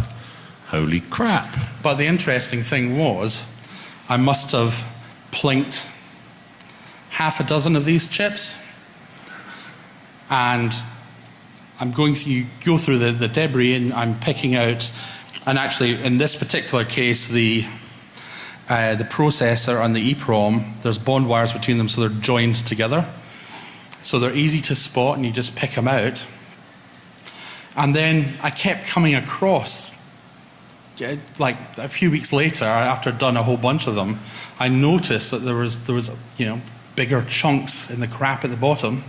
Holy crap. But the interesting thing was, I must have plinked half a dozen of these chips and I'm going you go through the, the debris and I'm picking out and actually in this particular case the uh, the processor and the EEPROM there's bond wires between them so they're joined together. So they're easy to spot and you just pick them out. And then I kept coming across like a few weeks later, after I'd done a whole bunch of them, I noticed that there was there was you know bigger chunks in the crap at the bottom,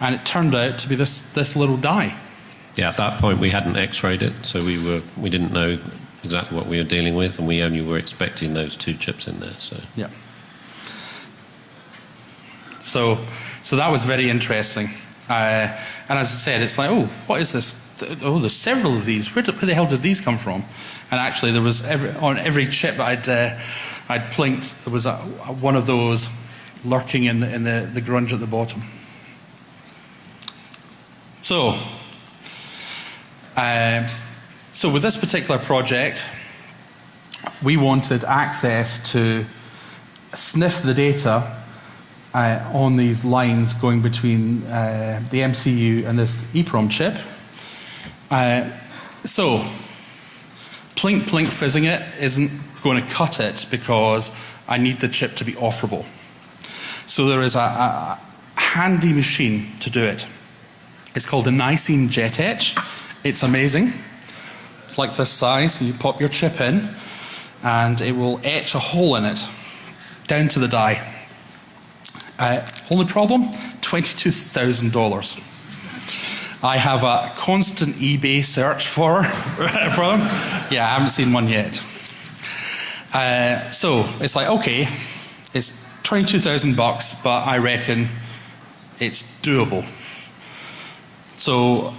and it turned out to be this this little die. Yeah, at that point we hadn't X-rayed it, so we were we didn't know exactly what we were dealing with, and we only were expecting those two chips in there. So yeah. So, so that was very interesting. Uh, and as I said, it's like, oh, what is this? Oh, there's several of these. Where, did, where the hell did these come from? And actually, there was every, on every chip I'd uh, I'd plinked, there was a, one of those lurking in the in the, the grunge at the bottom. So, uh, so with this particular project, we wanted access to sniff the data uh, on these lines going between uh, the MCU and this EEPROM chip. Uh, so, plink plink fizzing it isn't going to cut it because I need the chip to be operable. So there is a, a handy machine to do it. It's called a Nisene Jet Etch. It's amazing. It's like this size, you pop your chip in and it will etch a hole in it down to the die. Uh, only problem $22,000. I have a constant eBay search for, (laughs) for them. Yeah, I haven't seen one yet. Uh, so it's like, okay, it's 22,000 bucks, but I reckon it's doable. So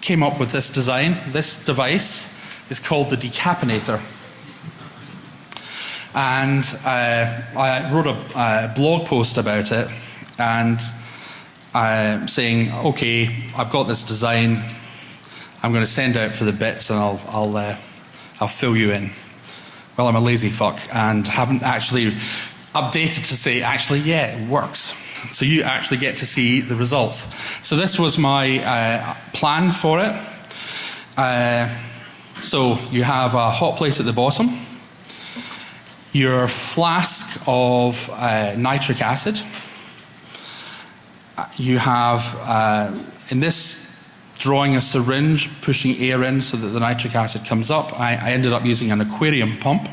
came up with this design. This device is called the decapinator. And uh, I wrote a uh, blog post about it and uh, saying, okay, I've got this design. I'm going to send out for the bits and I'll, I'll, uh, I'll fill you in. Well, I'm a lazy fuck and haven't actually updated to say, actually, yeah, it works. So you actually get to see the results. So this was my uh, plan for it. Uh, so you have a hot plate at the bottom your flask of uh, nitric acid. You have, uh, in this drawing, a syringe pushing air in so that the nitric acid comes up. I, I ended up using an aquarium pump.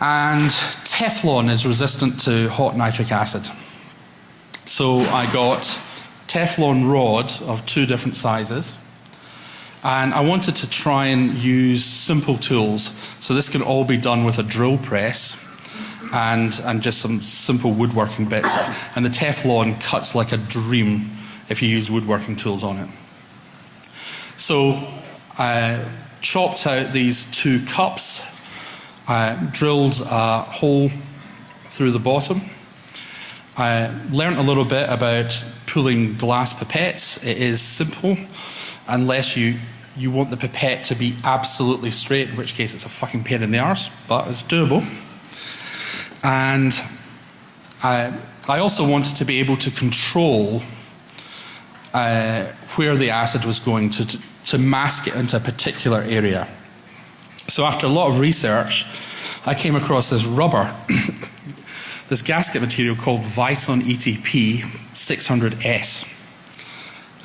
And Teflon is resistant to hot nitric acid. So I got Teflon rod of two different sizes and I wanted to try and use simple tools. So this can all be done with a drill press and, and just some simple woodworking bits. And the Teflon cuts like a dream if you use woodworking tools on it. So I chopped out these two cups, I drilled a hole through the bottom. I learned a little bit about pulling glass pipettes. It is simple unless you you want the pipette to be absolutely straight, in which case it's a fucking pain in the arse, but it's doable. And I, I also wanted to be able to control uh, where the acid was going to, to, to mask it into a particular area. So after a lot of research, I came across this rubber, (coughs) this gasket material called Viton ETP 600S.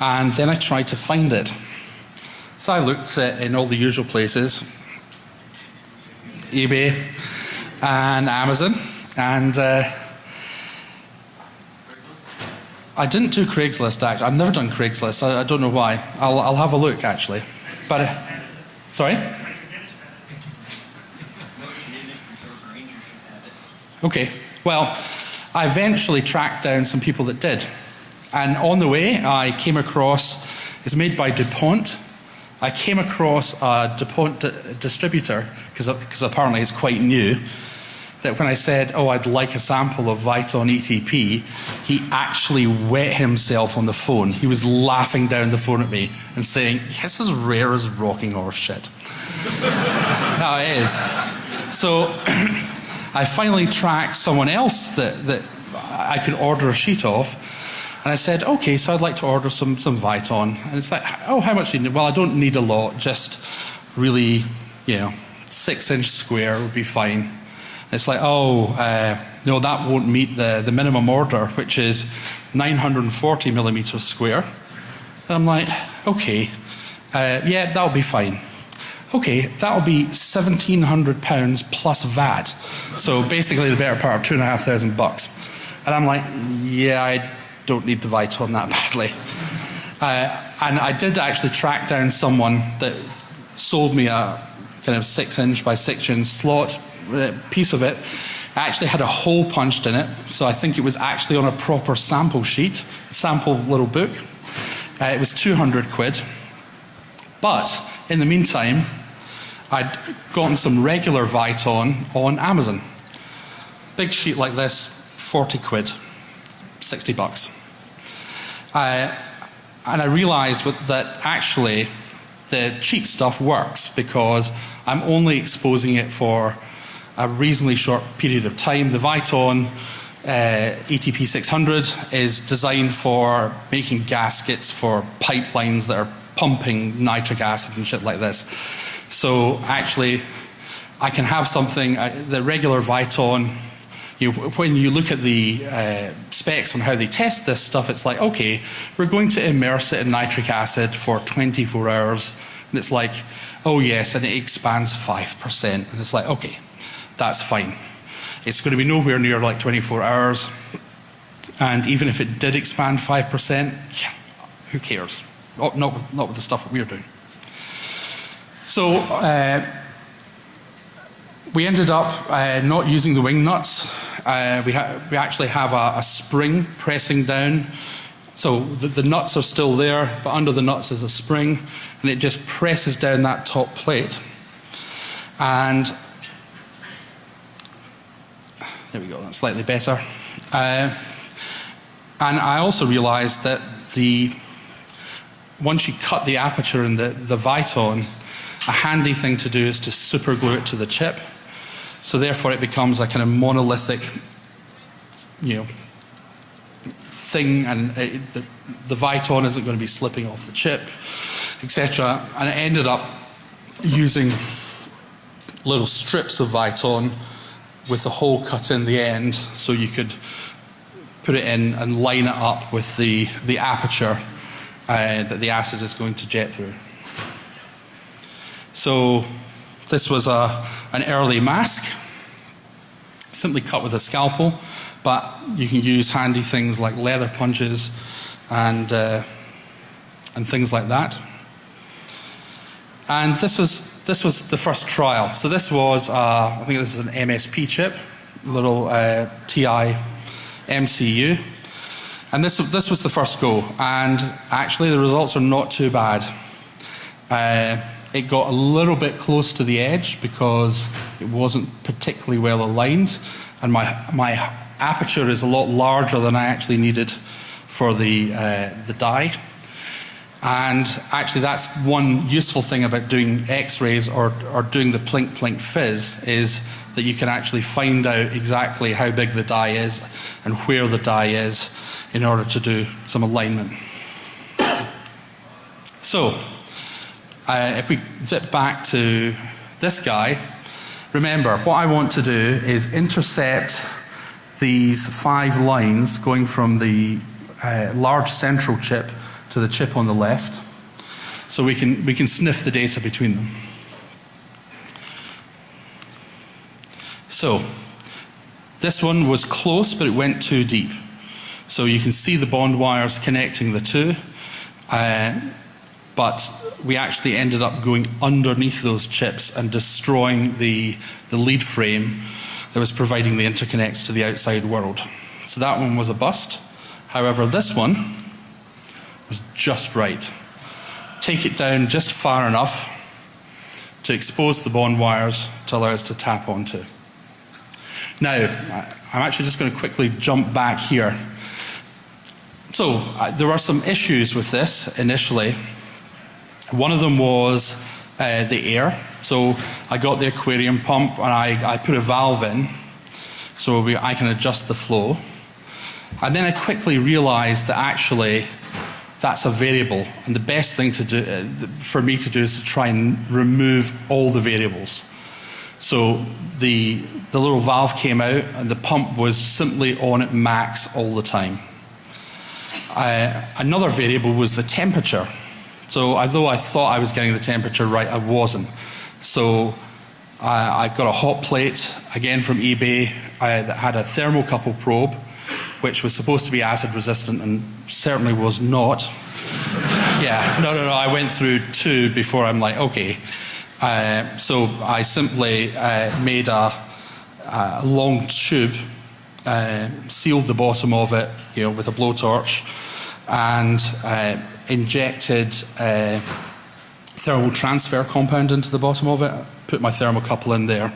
And then I tried to find it. So I looked in all the usual places eBay and Amazon, and uh, I didn't do Craigslist actually. I've never done Craigslist. I, I don't know why. I'll, I'll, have a look actually. But, uh, sorry? Okay. Well, I eventually tracked down some people that did. And on the way, I came across, it's made by DuPont. I came across a DuPont distributor, because apparently it's quite new, that when I said, oh, I'd like a sample of Viton ETP, he actually wet himself on the phone. He was laughing down the phone at me and saying, "This is rare as rocking horse shit. (laughs) no, it is. So (clears throat) I finally tracked someone else that, that I could order a sheet of and I said, okay, so I'd like to order some, some Viton. And it's like, oh, how much do you need? Well, I don't need a lot, just really, you know, six inch square would be fine. And it's like, oh, uh, no, that won't meet the, the minimum order, which is 940 millimeters square. And I'm like, okay, uh, yeah, that'll be fine. Okay, that'll be £1,700 plus VAT. So basically the better part of two and a half thousand bucks. And I'm like, yeah, I don't need the Viton that (laughs) badly. Uh, and I did actually track down someone that sold me a kind of six inch by six inch slot uh, piece of it. It actually had a hole punched in it, so I think it was actually on a proper sample sheet, sample little book. Uh, it was 200 quid. But in the meantime, I'd gotten some regular Viton on Amazon. Big sheet like this, 40 quid, 60 bucks. And I realized that actually the cheap stuff works because I'm only exposing it for a reasonably short period of time. The Viton uh, ETP 600 is designed for making gaskets for pipelines that are pumping nitric acid and shit like this. So actually, I can have something, uh, the regular Viton, you, when you look at the uh, specs on how they test this stuff, it's like, okay, we're going to immerse it in nitric acid for 24 hours. And it's like, oh yes, and it expands 5%. And it's like, okay, that's fine. It's going to be nowhere near like 24 hours. And even if it did expand 5%, yeah, who cares? Not, not, not with the stuff that we're doing. So uh, we ended up uh, not using the wing nuts. Uh, we, we actually have a, a, spring pressing down. So the, the, nuts are still there, but under the nuts is a spring, and it just presses down that top plate. And there we go, that's slightly better. Uh, and I also realized that the once you cut the aperture in the, the Viton, a handy thing to do is to super glue it to the chip. So therefore it becomes a kind of monolithic, you know, thing and it, the, the Viton isn't going to be slipping off the chip, etc. And it ended up using little strips of Viton with the hole cut in the end so you could put it in and line it up with the, the aperture uh, that the acid is going to jet through. So this was a, an early mask, simply cut with a scalpel, but you can use handy things like leather punches and, uh, and things like that. And this was, this was the first trial. So this was, uh, I think this is an MSP chip, little uh, TI MCU. And this, this was the first go, and actually the results are not too bad. Uh, it got a little bit close to the edge because it wasn't particularly well aligned, and my, my aperture is a lot larger than I actually needed for the, uh, the die. And actually, that's one useful thing about doing X-rays or, or doing the plink plink fizz is that you can actually find out exactly how big the die is and where the die is in order to do some alignment. (coughs) So, uh, if we zip back to this guy, remember what I want to do is intercept these five lines going from the uh, large central chip to the chip on the left so we can, we can sniff the data between them. So, this one was close but it went too deep. So you can see the bond wires connecting the two. Uh, but we actually ended up going underneath those chips and destroying the, the lead frame that was providing the interconnects to the outside world. So that one was a bust. However, this one was just right. Take it down just far enough to expose the bond wires to allow us to tap onto. Now, I'm actually just going to quickly jump back here so uh, there were some issues with this initially. One of them was uh, the air. So I got the aquarium pump and I, I put a valve in so we, I can adjust the flow. And then I quickly realized that actually that's a variable and the best thing to do uh, for me to do is to try and remove all the variables. So the, the little valve came out and the pump was simply on at max all the time. Uh, another variable was the temperature. So although I thought I was getting the temperature right, I wasn't. So uh, I got a hot plate, again from eBay, I, that had a thermocouple probe, which was supposed to be acid resistant and certainly was not. (laughs) yeah, no, no, no, I went through two before I'm like, okay. Uh, so I simply uh, made a, a long tube, uh, sealed the bottom of it, you know, with a blowtorch, and uh, injected uh, thermal transfer compound into the bottom of it. Put my thermocouple in there.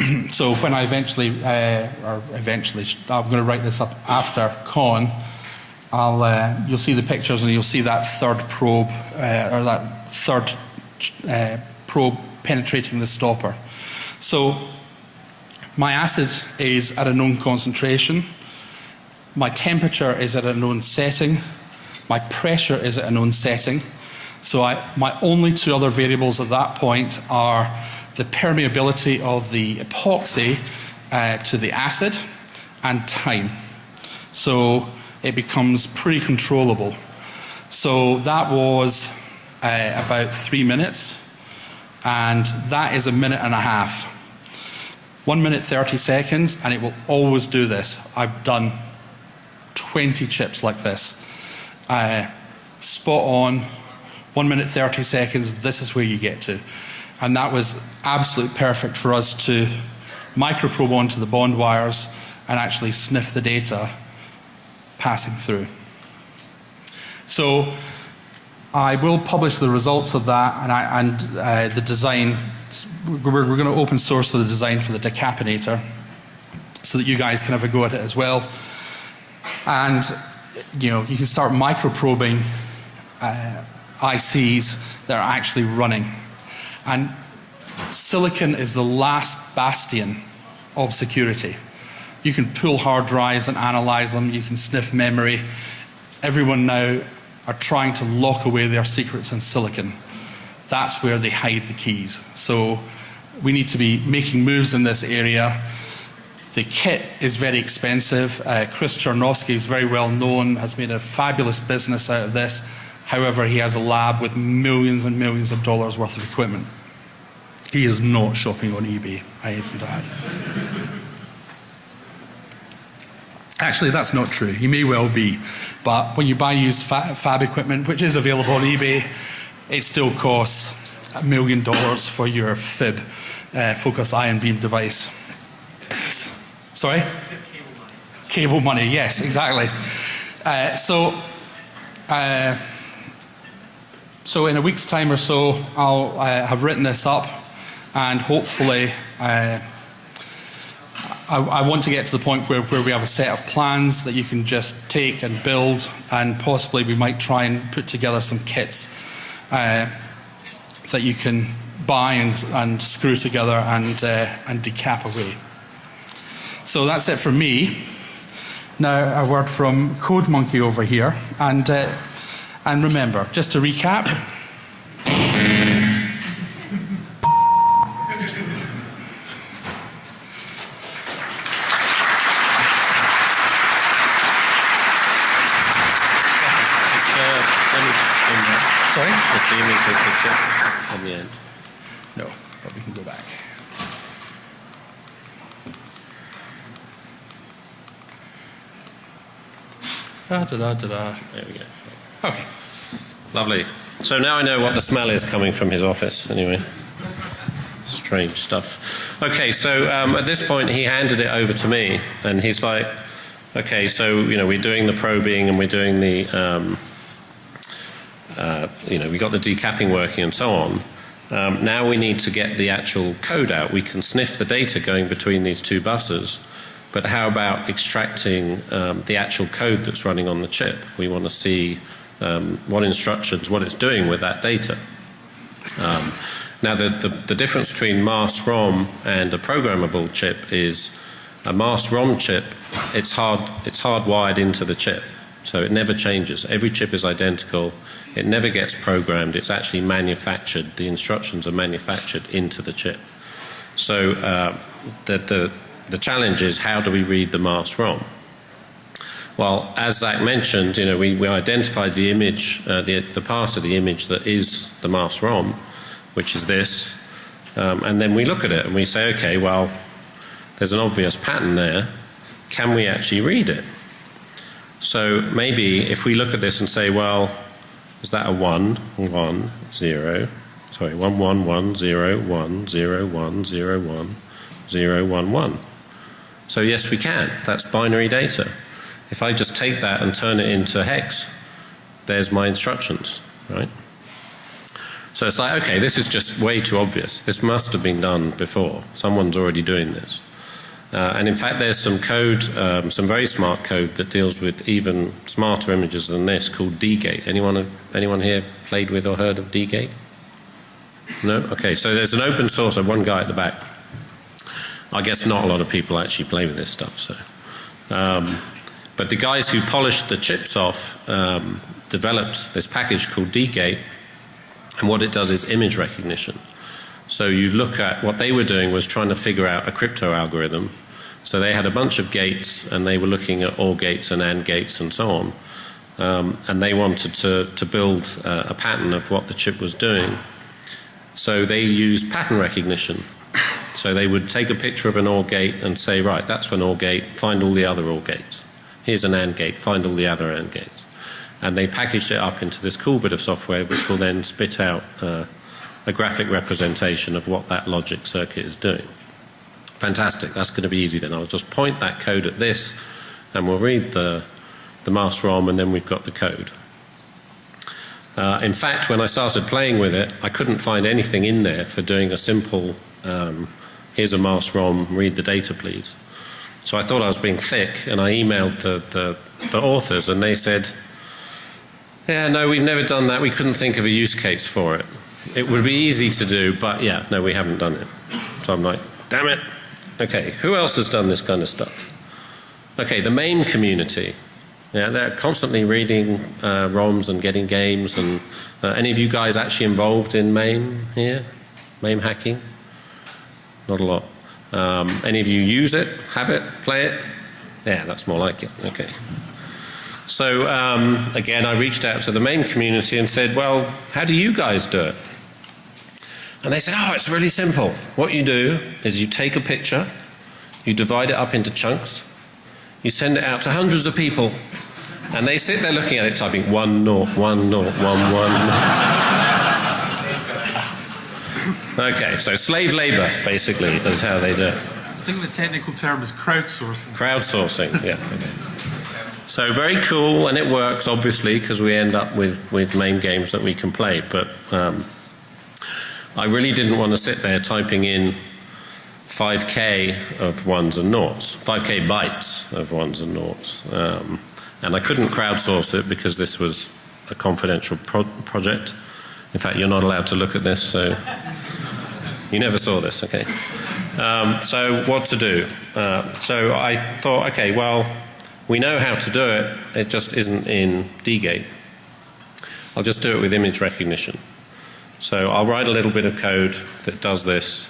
(clears throat) so when I eventually, uh, or eventually, I'm going to write this up after con. I'll, uh, you'll see the pictures and you'll see that third probe uh, or that third uh, probe penetrating the stopper. So my acid is at a known concentration, my temperature is at a known setting, my pressure is at a known setting. So I, my only two other variables at that point are the permeability of the epoxy uh, to the acid and time. So it becomes pretty controllable. So that was uh, about three minutes, and that is a minute and a half. One minute 30 seconds, and it will always do this. I've done 20 chips like this. Uh, spot on, one minute 30 seconds, this is where you get to. And that was absolute perfect for us to microprobe onto the bond wires and actually sniff the data passing through. So I will publish the results of that and, I, and uh, the design. We're, we're going to open source the design for the decapinator so that you guys can have a go at it as well. And you know, you can start microprobing uh, ICs that are actually running. And silicon is the last bastion of security. You can pull hard drives and analyze them, you can sniff memory. Everyone now are trying to lock away their secrets in silicon. That's where they hide the keys. So we need to be making moves in this area. The kit is very expensive. Uh, Chris Tarnovsky is very well known, has made a fabulous business out of this. However, he has a lab with millions and millions of dollars worth of equipment. He is not shopping on eBay, I hasten to add. Actually, that's not true. He may well be. But when you buy used fab, fab equipment, which is available on eBay, it still costs a million dollars for your fib uh, focus ion beam device. Sorry? Cable money. Yes, exactly. Uh, so, uh, so in a week's time or so, I'll uh, have written this up, and hopefully, uh, I, I, want to get to the point where, where we have a set of plans that you can just take and build, and possibly we might try and put together some kits uh, that you can buy and, and screw together and, uh, and decap away. So that's it for me. Now, a word from Code Monkey over here. And, uh, and remember, just to recap, Sorry? Is the image of the chip on the end? No, but we can go back. Da, da, da, da. There we go. Okay. Lovely. So now I know what the smell is coming from his office, anyway. Strange stuff. Okay, so um, at this point he handed it over to me, and he's like, okay, so, you know, we're doing the probing and we're doing the. Um, uh, you know, we got the decapping working and so on. Um, now we need to get the actual code out. We can sniff the data going between these two buses, but how about extracting um, the actual code that's running on the chip? We want to see um, what instructions, what it's doing with that data. Um, now, the, the, the, difference between mask ROM and a programmable chip is a mask ROM chip, it's, hard, it's hardwired into the chip. So it never changes. Every chip is identical. It never gets programmed, it's actually manufactured. The instructions are manufactured into the chip. So uh, the, the, the challenge is how do we read the mask ROM? Well, as Zac mentioned, you know, we, we identified the image, uh, the, the part of the image that is the mask ROM, which is this, um, and then we look at it and we say, okay, well, there's an obvious pattern there. Can we actually read it? So maybe if we look at this and say, well, is that a 1, 1, 0, sorry, 1, 1, 1, 0, 1, 0, 1, 0, 1, 0, 1, 1. So yes, we can. That's binary data. If I just take that and turn it into hex, there's my instructions, right? So it's like, okay, this is just way too obvious. This must have been done before. Someone's already doing this. Uh, and in fact, there's some code, um, some very smart code that deals with even smarter images than this called degate. Anyone, anyone here played with or heard of degate? No? Okay, so there's an open source of one guy at the back. I guess not a lot of people actually play with this stuff. So, um, but the guys who polished the chips off um, developed this package called degate, and what it does is image recognition. So you look at what they were doing was trying to figure out a crypto algorithm. So they had a bunch of gates and they were looking at OR gates and AND gates and so on. Um, and they wanted to, to build uh, a pattern of what the chip was doing. So they used pattern recognition. So they would take a picture of an OR gate and say, right, that's an OR gate, find all the other OR gates. Here's an AND gate, find all the other AND gates. And they packaged it up into this cool bit of software which will then spit out uh, a graphic representation of what that logic circuit is doing. Fantastic, that's going to be easy then. I'll just point that code at this and we'll read the, the mask ROM and then we've got the code. Uh, in fact, when I started playing with it, I couldn't find anything in there for doing a simple, um, here's a mask ROM, read the data please. So I thought I was being thick and I emailed the, the, the authors and they said, yeah, no, we've never done that. We couldn't think of a use case for it. It would be easy to do, but yeah, no, we haven't done it. So I'm like, damn it. Okay, who else has done this kind of stuff? Okay, the MAME community. Yeah, they're constantly reading uh, ROMs and getting games. And uh, any of you guys actually involved in MAME here? MAME hacking? Not a lot. Um, any of you use it, have it, play it? Yeah, that's more like it. Okay. So um, again, I reached out to the MAME community and said, well, how do you guys do it? And they said, oh, it's really simple. What you do is you take a picture, you divide it up into chunks, you send it out to hundreds of people, and they sit there looking at it, typing one naught, one naught, one one. Okay, so slave labor, basically, is how they do it. I think the technical term is crowdsourcing. Crowdsourcing, yeah. Okay. So very cool, and it works obviously because we end up with with MAME games that we can play. But um, I really didn't want to sit there typing in 5k of ones and noughts, 5k bytes of ones and noughts, um, and I couldn't crowdsource it because this was a confidential pro project. In fact, you're not allowed to look at this, so you never saw this, okay? Um, so what to do? Uh, so I thought, okay, well we know how to do it, it just isn't in degate. I'll just do it with image recognition. So I'll write a little bit of code that does this,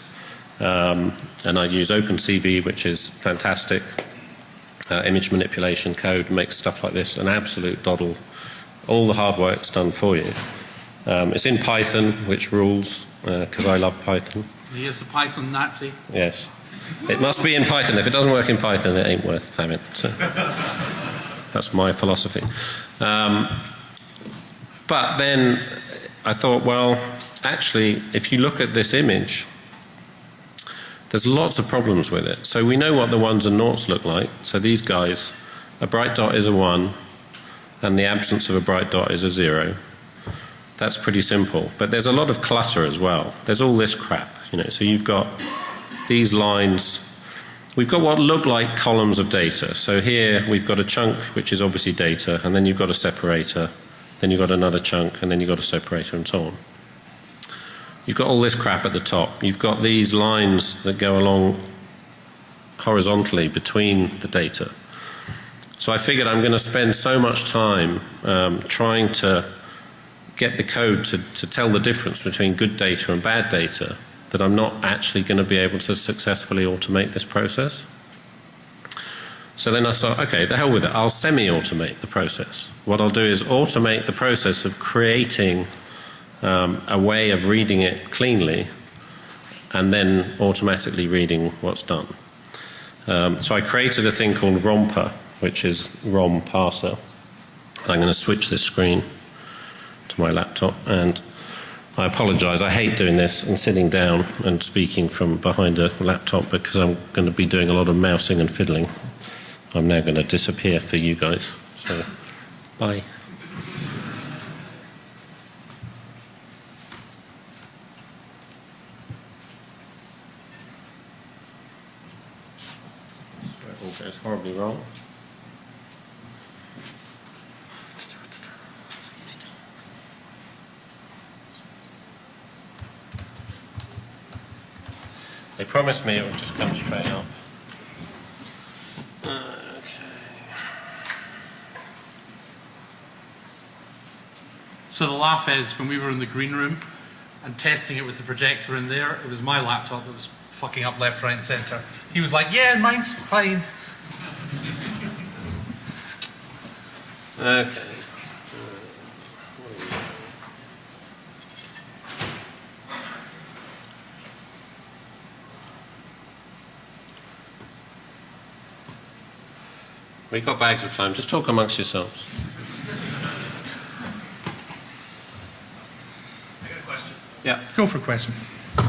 um, and I use OpenCV, which is fantastic. Uh, image manipulation code makes stuff like this an absolute doddle. All the hard work's done for you. Um, it's in Python, which rules, because uh, I love Python. He is a Python Nazi. Yes. It must be in Python. If it doesn't work in Python, it ain't worth having. So that's my philosophy. Um, but then I thought, well, actually, if you look at this image, there's lots of problems with it. So we know what the ones and noughts look like. So these guys, a bright dot is a one, and the absence of a bright dot is a zero. That's pretty simple. But there's a lot of clutter as well. There's all this crap, you know. So you've got these lines, we've got what look like columns of data. So here we've got a chunk which is obviously data, and then you've got a separator, then you've got another chunk, and then you've got a separator, and so on. You've got all this crap at the top. You've got these lines that go along horizontally between the data. So I figured I'm going to spend so much time um, trying to get the code to, to tell the difference between good data and bad data that I'm not actually going to be able to successfully automate this process. So then I thought, okay, the hell with it, I'll semi-automate the process. What I'll do is automate the process of creating um, a way of reading it cleanly and then automatically reading what's done. Um, so I created a thing called Romper, which is ROM parser. I'm going to switch this screen my laptop and I apologise. I hate doing this and sitting down and speaking from behind a laptop because I'm going to be doing a lot of mousing and fiddling. I'm now going to disappear for you guys. So, bye. Goes horribly wrong. They promised me it would just come straight up. Okay. So the laugh is when we were in the green room and testing it with the projector in there, it was my laptop that was fucking up left, right, and centre. He was like, "Yeah, mine's fine." Okay. We've got bags of time. Just talk amongst yourselves. I got a question. Yeah, go for a question. Um,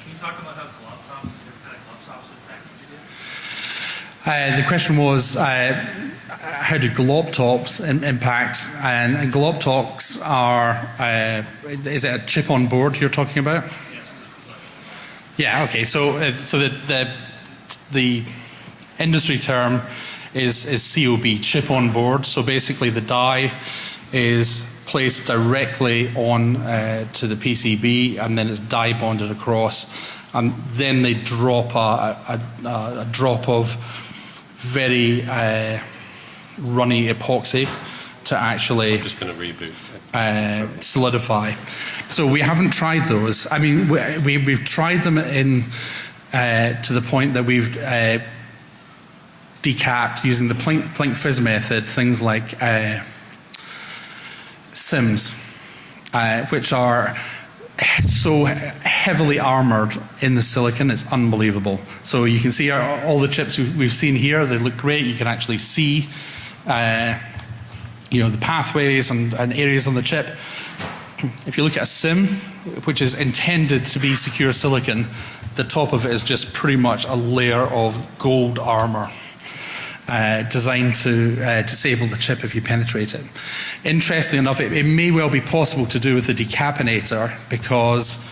can you talk about how glob tops, different kind of glob tops impact you do? Uh, the question was uh, how do glob tops impact? And, and glob tops are, uh, is it a chip on board you're talking about? Yes. Yeah, okay. So, uh, so the, the, the industry term is, is COB, chip on board. So basically, the die is placed directly on uh, to the PCB and then it's die bonded across. And then they drop a, a, a, a drop of very uh, runny epoxy to actually I'm just going to reboot. uh, solidify. So we haven't tried those. I mean, we, we, we've tried them in uh, to the point that we've uh, decapped using the Planck, Planck fizz method things like uh, SIMS, uh, which are so heavily armored in the silicon, it's unbelievable. So you can see our, all the chips we- we've seen here, they look great. You can actually see, uh, you know, the pathways and, and areas on the chip. If you look at a SIM, which is intended to be secure silicon, the top of it is just pretty much a layer of gold armor. Uh, designed to uh, disable the chip if you penetrate it. Interestingly enough, it, it may well be possible to do with the decapinator because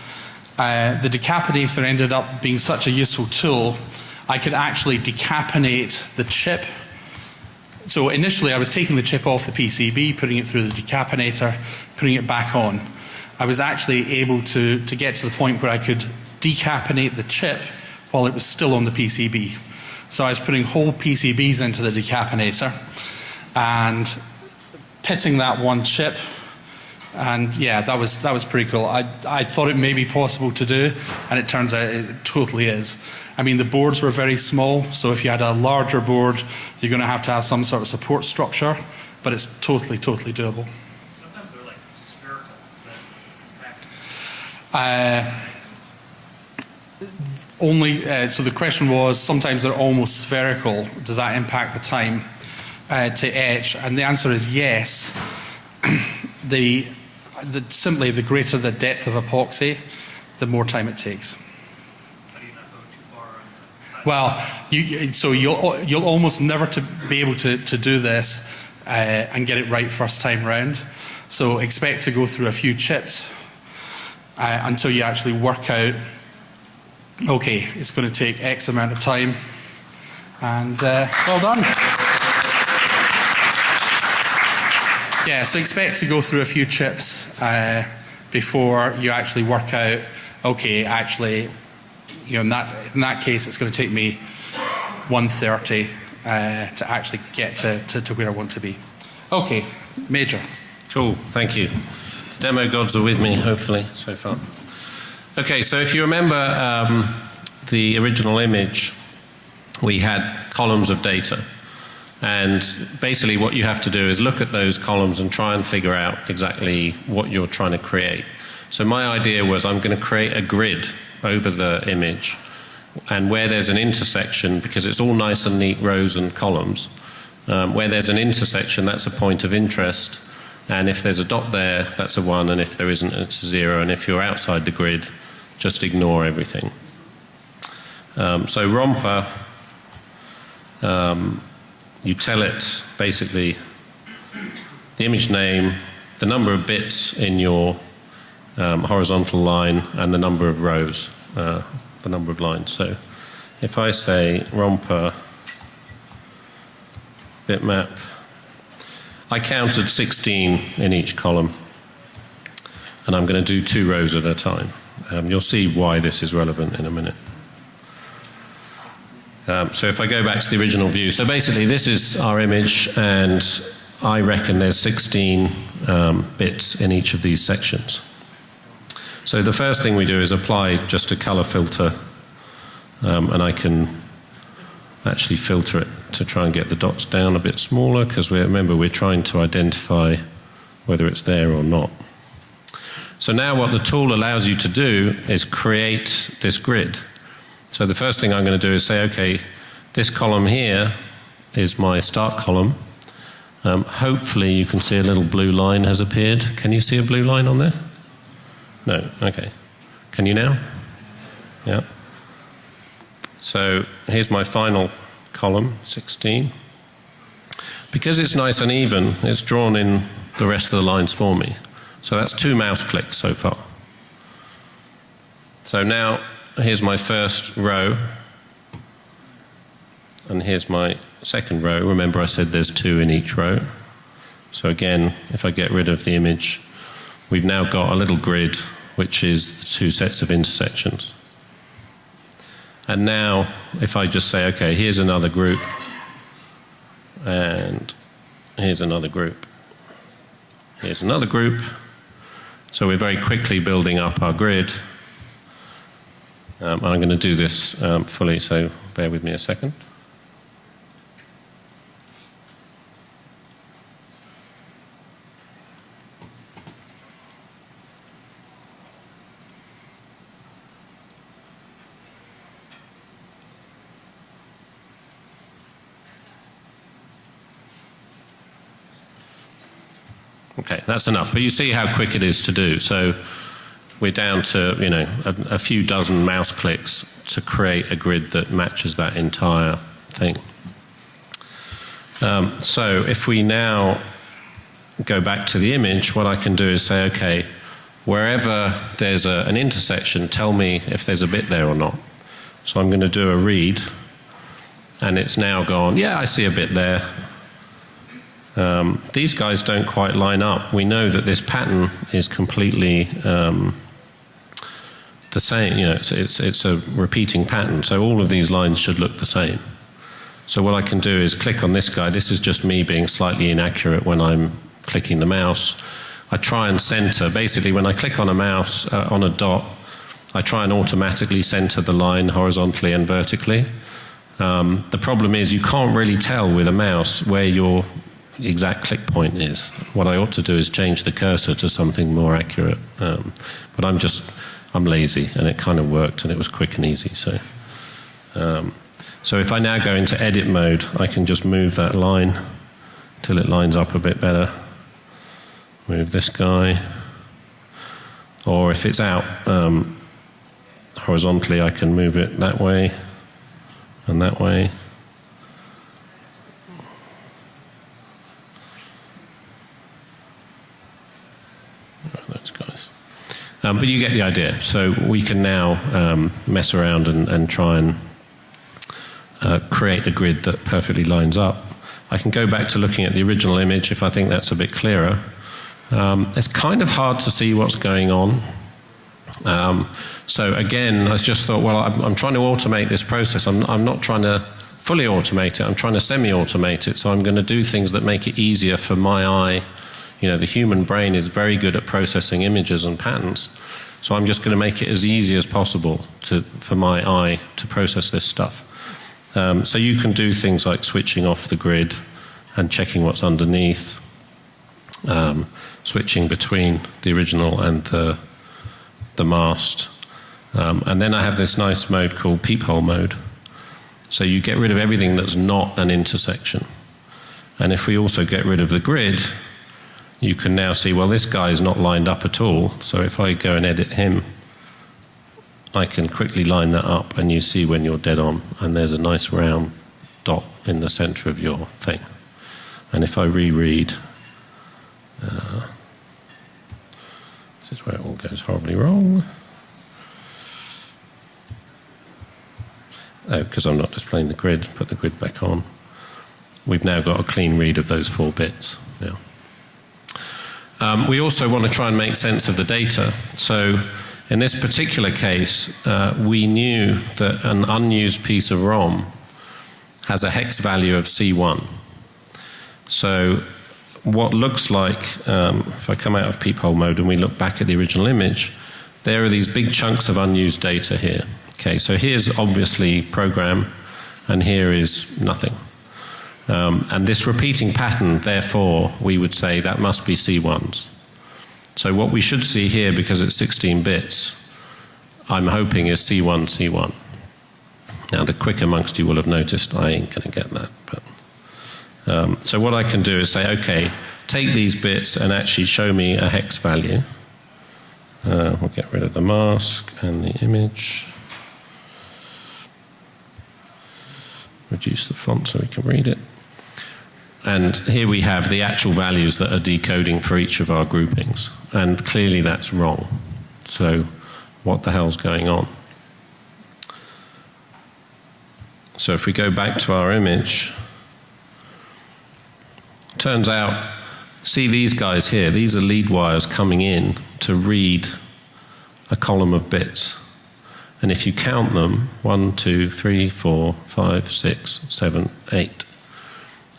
uh, the decapinator ended up being such a useful tool. I could actually decaponate the chip. So initially, I was taking the chip off the PCB, putting it through the decapinator, putting it back on. I was actually able to, to get to the point where I could decaponate the chip while it was still on the PCB. So I was putting whole PCBs into the decapinator and pitting that one chip. And yeah, that was that was pretty cool. I I thought it may be possible to do, and it turns out it totally is. I mean, the boards were very small, so if you had a larger board, you're going to have to have some sort of support structure. But it's totally, totally doable. Sometimes they're like spherical. Is that impact? Uh, only uh, so the question was sometimes they're almost spherical. Does that impact the time uh, to etch? And the answer is yes. (clears throat) the, the simply the greater the depth of epoxy, the more time it takes. How do you not go too far on the side? Well, you, you- so you'll you'll almost never to be able to, to do this uh, and get it right first time round. So expect to go through a few chips uh, until you actually work out. Okay, it's going to take X amount of time, and uh, well done. Yeah, so expect to go through a few chips uh, before you actually work out. Okay, actually, you know, in that in that case, it's going to take me 130 uh, to actually get to, to, to where I want to be. Okay, major. Cool, thank you. The demo gods are with me, hopefully, so far. Okay, so if you remember um, the original image, we had columns of data. And basically, what you have to do is look at those columns and try and figure out exactly what you're trying to create. So, my idea was I'm going to create a grid over the image, and where there's an intersection, because it's all nice and neat rows and columns, um, where there's an intersection, that's a point of interest. And if there's a dot there, that's a 1, and if there isn't, it's a 0. And if you're outside the grid, just ignore everything. Um, so romper, um, you tell it basically the image name, the number of bits in your um, horizontal line, and the number of rows, uh, the number of lines. So if I say romper bitmap, I counted 16 in each column, and I'm going to do two rows at a time. Um, you'll see why this is relevant in a minute. Um, so if I go back to the original view, so basically this is our image, and I reckon there's 16 um, bits in each of these sections. So the first thing we do is apply just a color filter, um, and I can actually filter it to try and get the dots down a bit smaller because we remember we're trying to identify whether it's there or not. So now what the tool allows you to do is create this grid. So the first thing I'm going to do is say, okay, this column here is my start column. Um, hopefully you can see a little blue line has appeared. Can you see a blue line on there? No, okay. Can you now? Yeah. So here's my final column, 16. Because it's nice and even, it's drawn in the rest of the lines for me. So that's two mouse clicks so far. So now here's my first row, and here's my second row. Remember, I said there's two in each row. So again, if I get rid of the image, we've now got a little grid which is the two sets of intersections. And now, if I just say, okay, here's another group, and here's another group, here's another group. So we're very quickly building up our grid. Um, I'm going to do this um, fully, so bear with me a second. Okay, that's enough. But you see how quick it is to do. So we're down to, you know, a, a few dozen mouse clicks to create a grid that matches that entire thing. Um, so if we now go back to the image, what I can do is say, okay, wherever there's a, an intersection, tell me if there's a bit there or not. So I'm going to do a read, and it's now gone, yeah, I see a bit there. Um, these guys don't quite line up. We know that this pattern is completely um, the same. You know, it's, it's, it's a repeating pattern. So all of these lines should look the same. So what I can do is click on this guy. This is just me being slightly inaccurate when I'm clicking the mouse. I try and center. Basically, when I click on a mouse uh, on a dot, I try and automatically center the line horizontally and vertically. Um, the problem is you can't really tell with a mouse where your exact click point is. What I ought to do is change the cursor to something more accurate. Um, but I'm just, I'm lazy and it kind of worked and it was quick and easy. So, um, so if I now go into edit mode, I can just move that line till it lines up a bit better. Move this guy. Or if it's out um, horizontally, I can move it that way and that way. those guys. Um, but you get the idea. So we can now um, mess around and, and try and uh, create a grid that perfectly lines up. I can go back to looking at the original image if I think that's a bit clearer. Um, it's kind of hard to see what's going on. Um, so again, I just thought, well, I'm, I'm, trying to automate this process. I'm, I'm not trying to fully automate it. I'm trying to semi-automate it. So I'm going to do things that make it easier for my eye you know, the human brain is very good at processing images and patterns. So I'm just going to make it as easy as possible to, for my eye to process this stuff. Um, so you can do things like switching off the grid and checking what's underneath, um, switching between the original and the, the mask. Um, and then I have this nice mode called peephole mode. So you get rid of everything that's not an intersection. And if we also get rid of the grid, you can now see, well, this guy is not lined up at all. So if I go and edit him, I can quickly line that up and you see when you're dead on. And there's a nice round dot in the center of your thing. And if I reread, uh, this is where it all goes horribly wrong. Oh, because I'm not displaying the grid, put the grid back on. We've now got a clean read of those four bits. Um, we also want to try and make sense of the data. So, in this particular case, uh, we knew that an unused piece of ROM has a hex value of C1. So, what looks like, um, if I come out of peephole mode and we look back at the original image, there are these big chunks of unused data here. Okay, so here's obviously program, and here is nothing. Um, and this repeating pattern, therefore, we would say that must be C1s. So what we should see here, because it's 16 bits, I'm hoping is C1, C1. Now, the quick amongst you will have noticed I ain't going to get that. But, um, so what I can do is say, okay, take these bits and actually show me a hex value. Uh, we'll get rid of the mask and the image. Reduce the font so we can read it. And here we have the actual values that are decoding for each of our groupings. And clearly that's wrong. So, what the hell's going on? So, if we go back to our image, turns out, see these guys here, these are lead wires coming in to read a column of bits. And if you count them, one, two, three, four, five, six, seven, eight.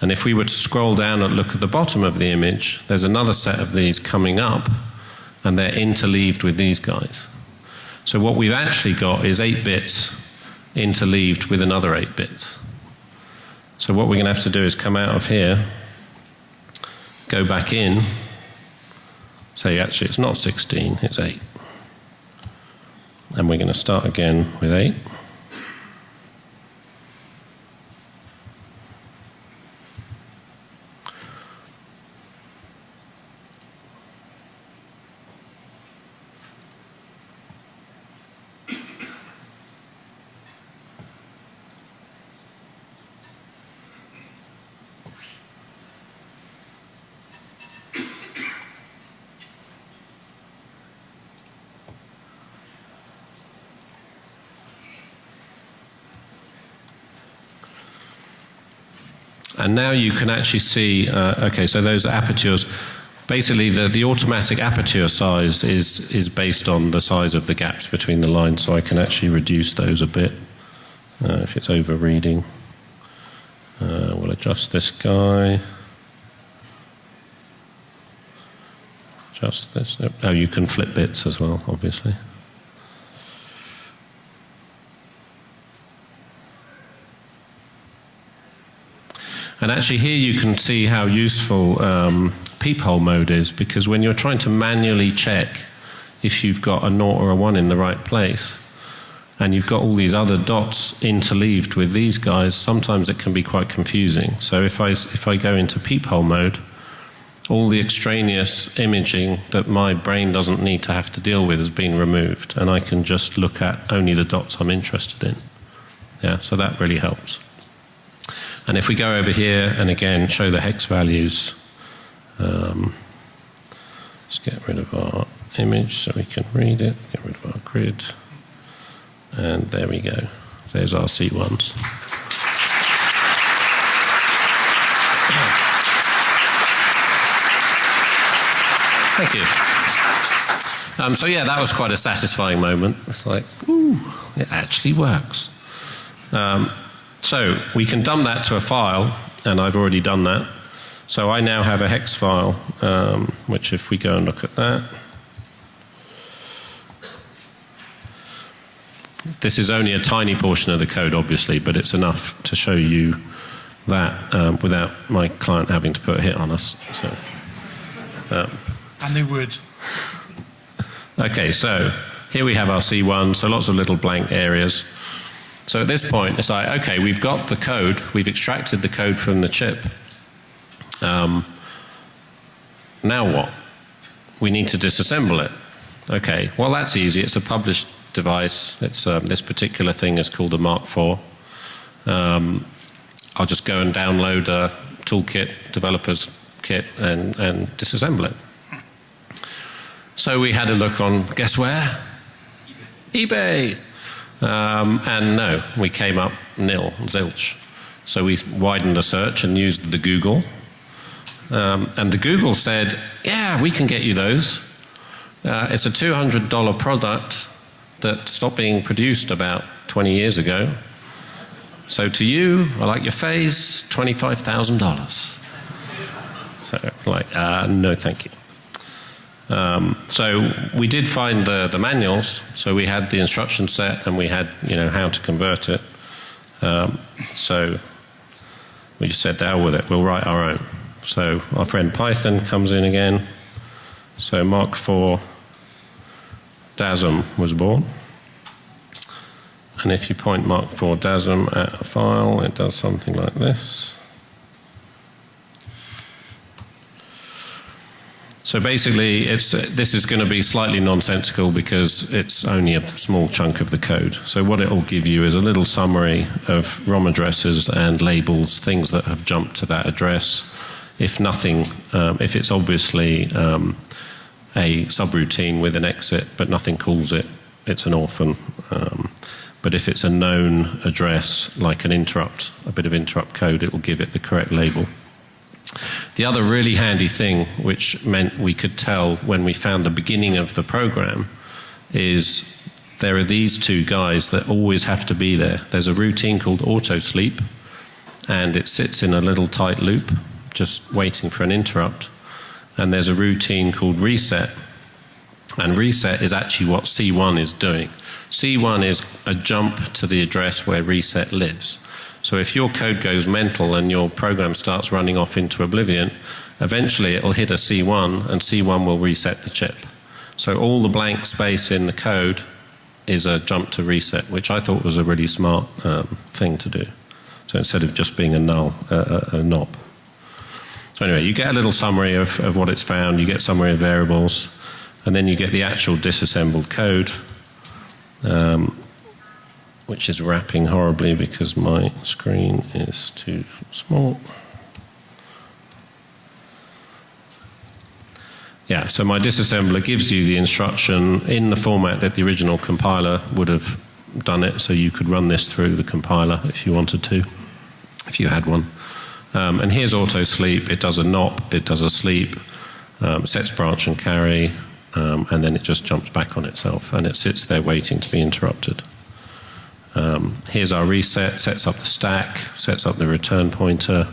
And if we were to scroll down and look at the bottom of the image, there's another set of these coming up, and they're interleaved with these guys. So what we've actually got is eight bits interleaved with another eight bits. So what we're going to have to do is come out of here, go back in, say actually it's not 16, it's 8. And we're going to start again with 8. And now you can actually see, uh, okay, so those apertures, basically the, the automatic aperture size is, is based on the size of the gaps between the lines, so I can actually reduce those a bit uh, if it's over reading. Uh, we'll adjust this guy. Adjust this. Oh, you can flip bits as well, obviously. And actually, here you can see how useful um, peephole mode is because when you're trying to manually check if you've got a naught or a one in the right place, and you've got all these other dots interleaved with these guys, sometimes it can be quite confusing. So if I, if I go into peephole mode, all the extraneous imaging that my brain doesn't need to have to deal with has been removed, and I can just look at only the dots I'm interested in. Yeah, so that really helps. And if we go over here and again show the hex values, um, let's get rid of our image so we can read it, get rid of our grid, and there we go. There's our C1s. Thank you. Um, so yeah, that was quite a satisfying moment. It's like, ooh, it actually works. Um, so we can dump that to a file, and I've already done that. So I now have a hex file, um, which if we go and look at that, this is only a tiny portion of the code, obviously, but it's enough to show you that um, without my client having to put a hit on us. So, um, and they would. Okay, so here we have our C1, so lots of little blank areas. So at this point, it's like, okay, we've got the code, we've extracted the code from the chip. Um, now what? We need to disassemble it. Okay, well, that's easy. It's a published device. It's, um, this particular thing is called a MARC4. Um, I'll just go and download a toolkit, developer's kit, and, and disassemble it. So we had a look on, guess where? eBay. Um, and no, we came up nil, zilch. So we widened the search and used the Google. Um, and the Google said, yeah, we can get you those. Uh, it's a $200 product that stopped being produced about 20 years ago. So to you, I like your face, $25,000. So, like, uh, no, thank you. Um, so we did find the, the manuals. So we had the instruction set and we had, you know, how to convert it. Um, so we just said, "Down with it. We'll write our own." So our friend Python comes in again. So MARC4 DASM was born. And if you point MARC4 DASM at a file, it does something like this. So basically, it's, this is going to be slightly nonsensical because it's only a small chunk of the code. So what it will give you is a little summary of ROM addresses and labels, things that have jumped to that address. If nothing, um, if it's obviously um, a subroutine with an exit, but nothing calls it, it's an orphan. Um, but if it's a known address, like an interrupt, a bit of interrupt code, it will give it the correct label. The other really handy thing, which meant we could tell when we found the beginning of the program, is there are these two guys that always have to be there. There's a routine called auto sleep, and it sits in a little tight loop, just waiting for an interrupt. And there's a routine called reset, and reset is actually what C1 is doing. C1 is a jump to the address where reset lives. So if your code goes mental and your program starts running off into oblivion, eventually it'll hit a C1 and C1 will reset the chip. So all the blank space in the code is a jump to reset, which I thought was a really smart um, thing to do. So instead of just being a null, uh, a, a NOP. So anyway, you get a little summary of, of what it's found, you get summary of variables, and then you get the actual disassembled code. Um, which is wrapping horribly because my screen is too small. Yeah, so my disassembler gives you the instruction in the format that the original compiler would have done it, so you could run this through the compiler if you wanted to, if you had one. Um, and here's auto sleep. It does a NOP, it does a sleep, um, sets branch and carry, um, and then it just jumps back on itself, and it sits there waiting to be interrupted. Um, here's our reset, sets up the stack, sets up the return pointer,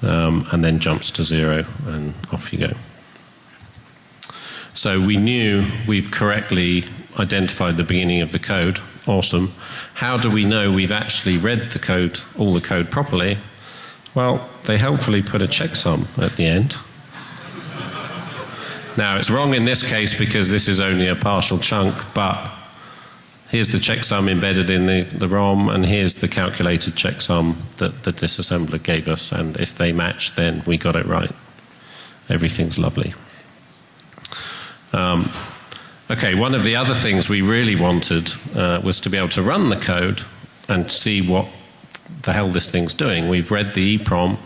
um, and then jumps to zero, and off you go. So we knew we've correctly identified the beginning of the code. Awesome. How do we know we've actually read the code, all the code properly? Well, they helpfully put a checksum at the end. Now, it's wrong in this case because this is only a partial chunk, but here's the checksum embedded in the, the ROM, and here's the calculated checksum that the disassembler gave us. And if they match, then we got it right. Everything's lovely. Um, okay, one of the other things we really wanted uh, was to be able to run the code and see what the hell this thing's doing. We've read the EEPROM,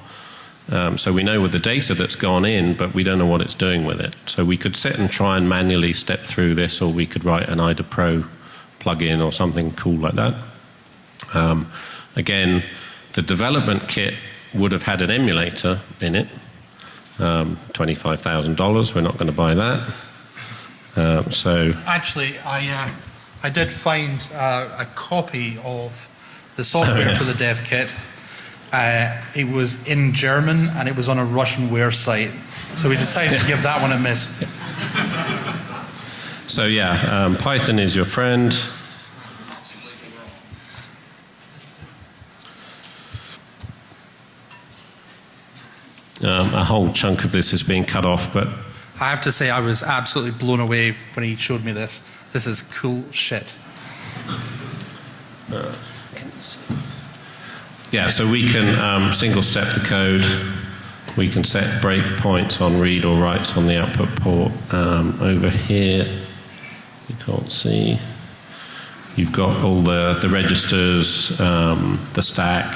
um, so we know with the data that's gone in, but we don't know what it's doing with it. So we could sit and try and manually step through this, or we could write an IDA Pro plug-in or something cool like that. Um, again, the development kit would have had an emulator in it. Um, $25,000, we're not going to buy that. Um, so Actually, I, uh, I did find uh, a copy of the software Oh, yeah. for the dev kit. Uh, it was in German and it was on a Russianware site. So we decided to give that one a miss. (laughs) So yeah, um, Python is your friend. Um, a whole chunk of this is being cut off, but I have to say, I was absolutely blown away when he showed me this. This is cool shit. yeah, so we can um, single step the code We can set breakpoints on read or writes on the output port. Um, over here, you can't see. You've got all the, the registers, um, the stack.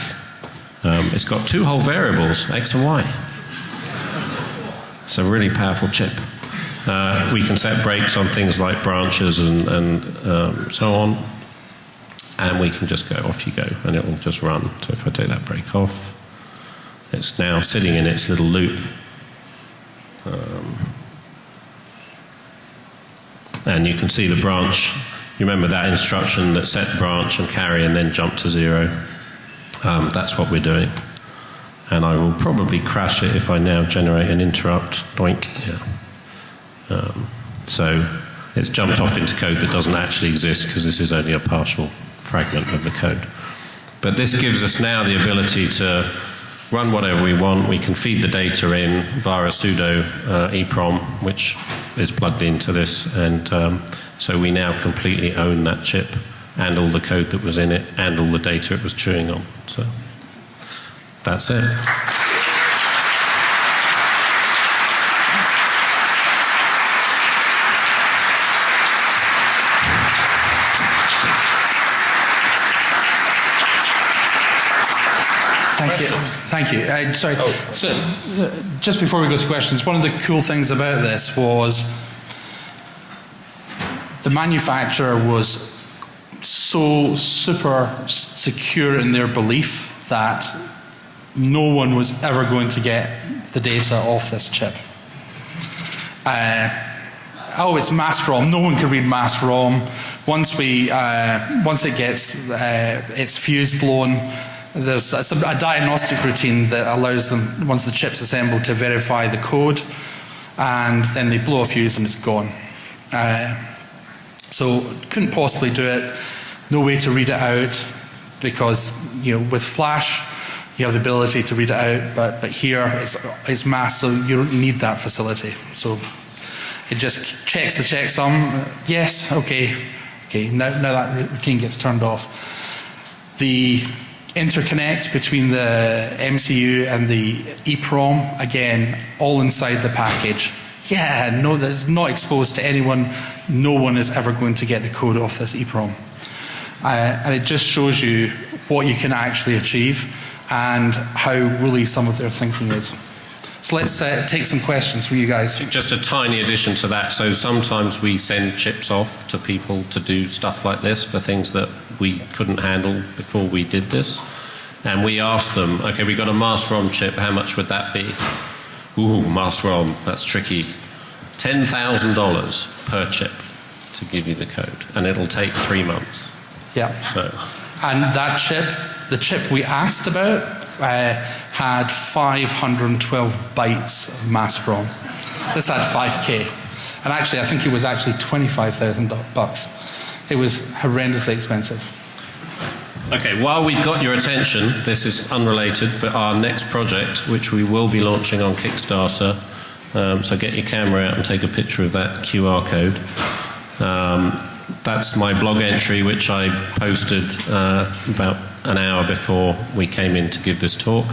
Um, it's got two whole variables, X and Y. It's a really powerful chip. Uh, we can set breaks on things like branches and, and um, so on. And we can just go, off you go, and it will just run. So if I take that break off, it's now sitting in its little loop. Um, and you can see the branch. You remember that instruction that set branch and carry and then jump to zero? Um, that's what we're doing. And I will probably crash it if I now generate an interrupt. Doink. Yeah. Um, so it's jumped off into code that doesn't actually exist because this is only a partial fragment of the code. But this gives us now the ability to run whatever we want. We can feed the data in via a pseudo uh, EEPROM, which is plugged into this, and um, so we now completely own that chip and all the code that was in it and all the data it was chewing on. So that's it. Thank you. Thank you. Uh, sorry. So, uh, just before we go to questions, one of the cool things about this was the manufacturer was so super secure in their belief that no one was ever going to get the data off this chip. Uh, oh, it's mask ROM. No one can read mask ROM. Once we, uh, once it gets uh, its fuse blown, there's a, a, diagnostic routine that allows them, once the chip's assembled, to verify the code, and then they blow a fuse and it's gone. Uh, so couldn't possibly do it. No way to read it out because you know with Flash you have the ability to read it out, but but here it's it's mass, so you don't need that facility. So it just checks the checksum. Yes, okay, okay. Now now that routine gets turned off. The interconnect between the MCU and the EEPROM, again, all inside the package. Yeah, no, that's not exposed to anyone. No one is ever going to get the code off this EEPROM. Uh, and it just shows you what you can actually achieve and how woolly some of their thinking is. So let's uh, take some questions from you guys. Just a tiny addition to that. So sometimes we send chips off to people to do stuff like this for things that we couldn't handle before we did this. And we ask them, okay, we got a mask ROM chip, how much would that be? Ooh, mask ROM, that's tricky. $10,000 per chip to give you the code. And it'll take three months. Yeah. So. And that chip, the chip we asked about, uh, had 512 bytes of mask ROM. This had 5k. And actually, I think it was actually 25,000 bucks. It was horrendously expensive. Okay, while we've got your attention, this is unrelated, but our next project, which we will be launching on Kickstarter, um, so get your camera out and take a picture of that QR code. Um, that's my blog entry, which I posted uh, about an hour before we came in to give this talk.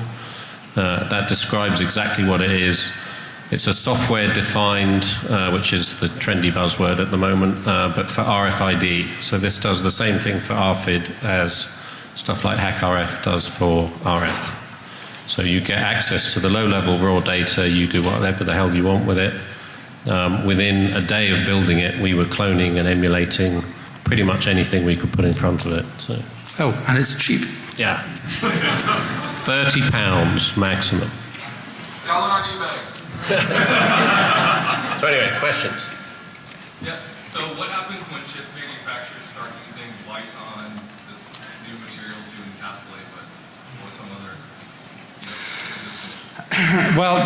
Uh, that describes exactly what it is. It's a software defined, uh, which is the trendy buzzword at the moment, uh, but for RFID. So this does the same thing for RFID as stuff like HackRF does for RF. So you get access to the low level raw data, you do whatever the hell you want with it. Um, within a day of building it, we were cloning and emulating pretty much anything we could put in front of it. So. Oh, and it's cheap. Yeah. 30 pounds maximum. Sell it on eBay. so anyway, questions? Yeah, so what happens when chip manufacturers start using Viton, this new material to encapsulate, but or some other you know, well,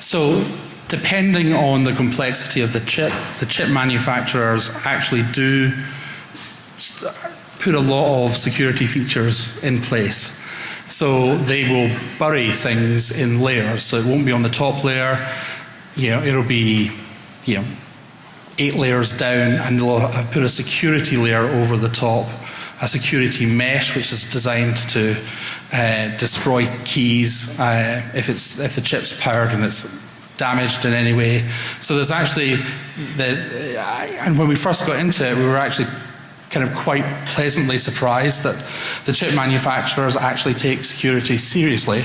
so depending on the complexity of the chip, the chip manufacturers actually do put a lot of security features in place. So they will bury things in layers. So it won't be on the top layer. You know, it'll be, you know, eight layers down, and they'll put a security layer over the top a security mesh which is designed to uh, destroy keys uh, if, it's, if the chip's powered and it's damaged in any way. So there's actually, the, and when we first got into it, we were actually kind of quite pleasantly surprised that the chip manufacturers actually take security seriously.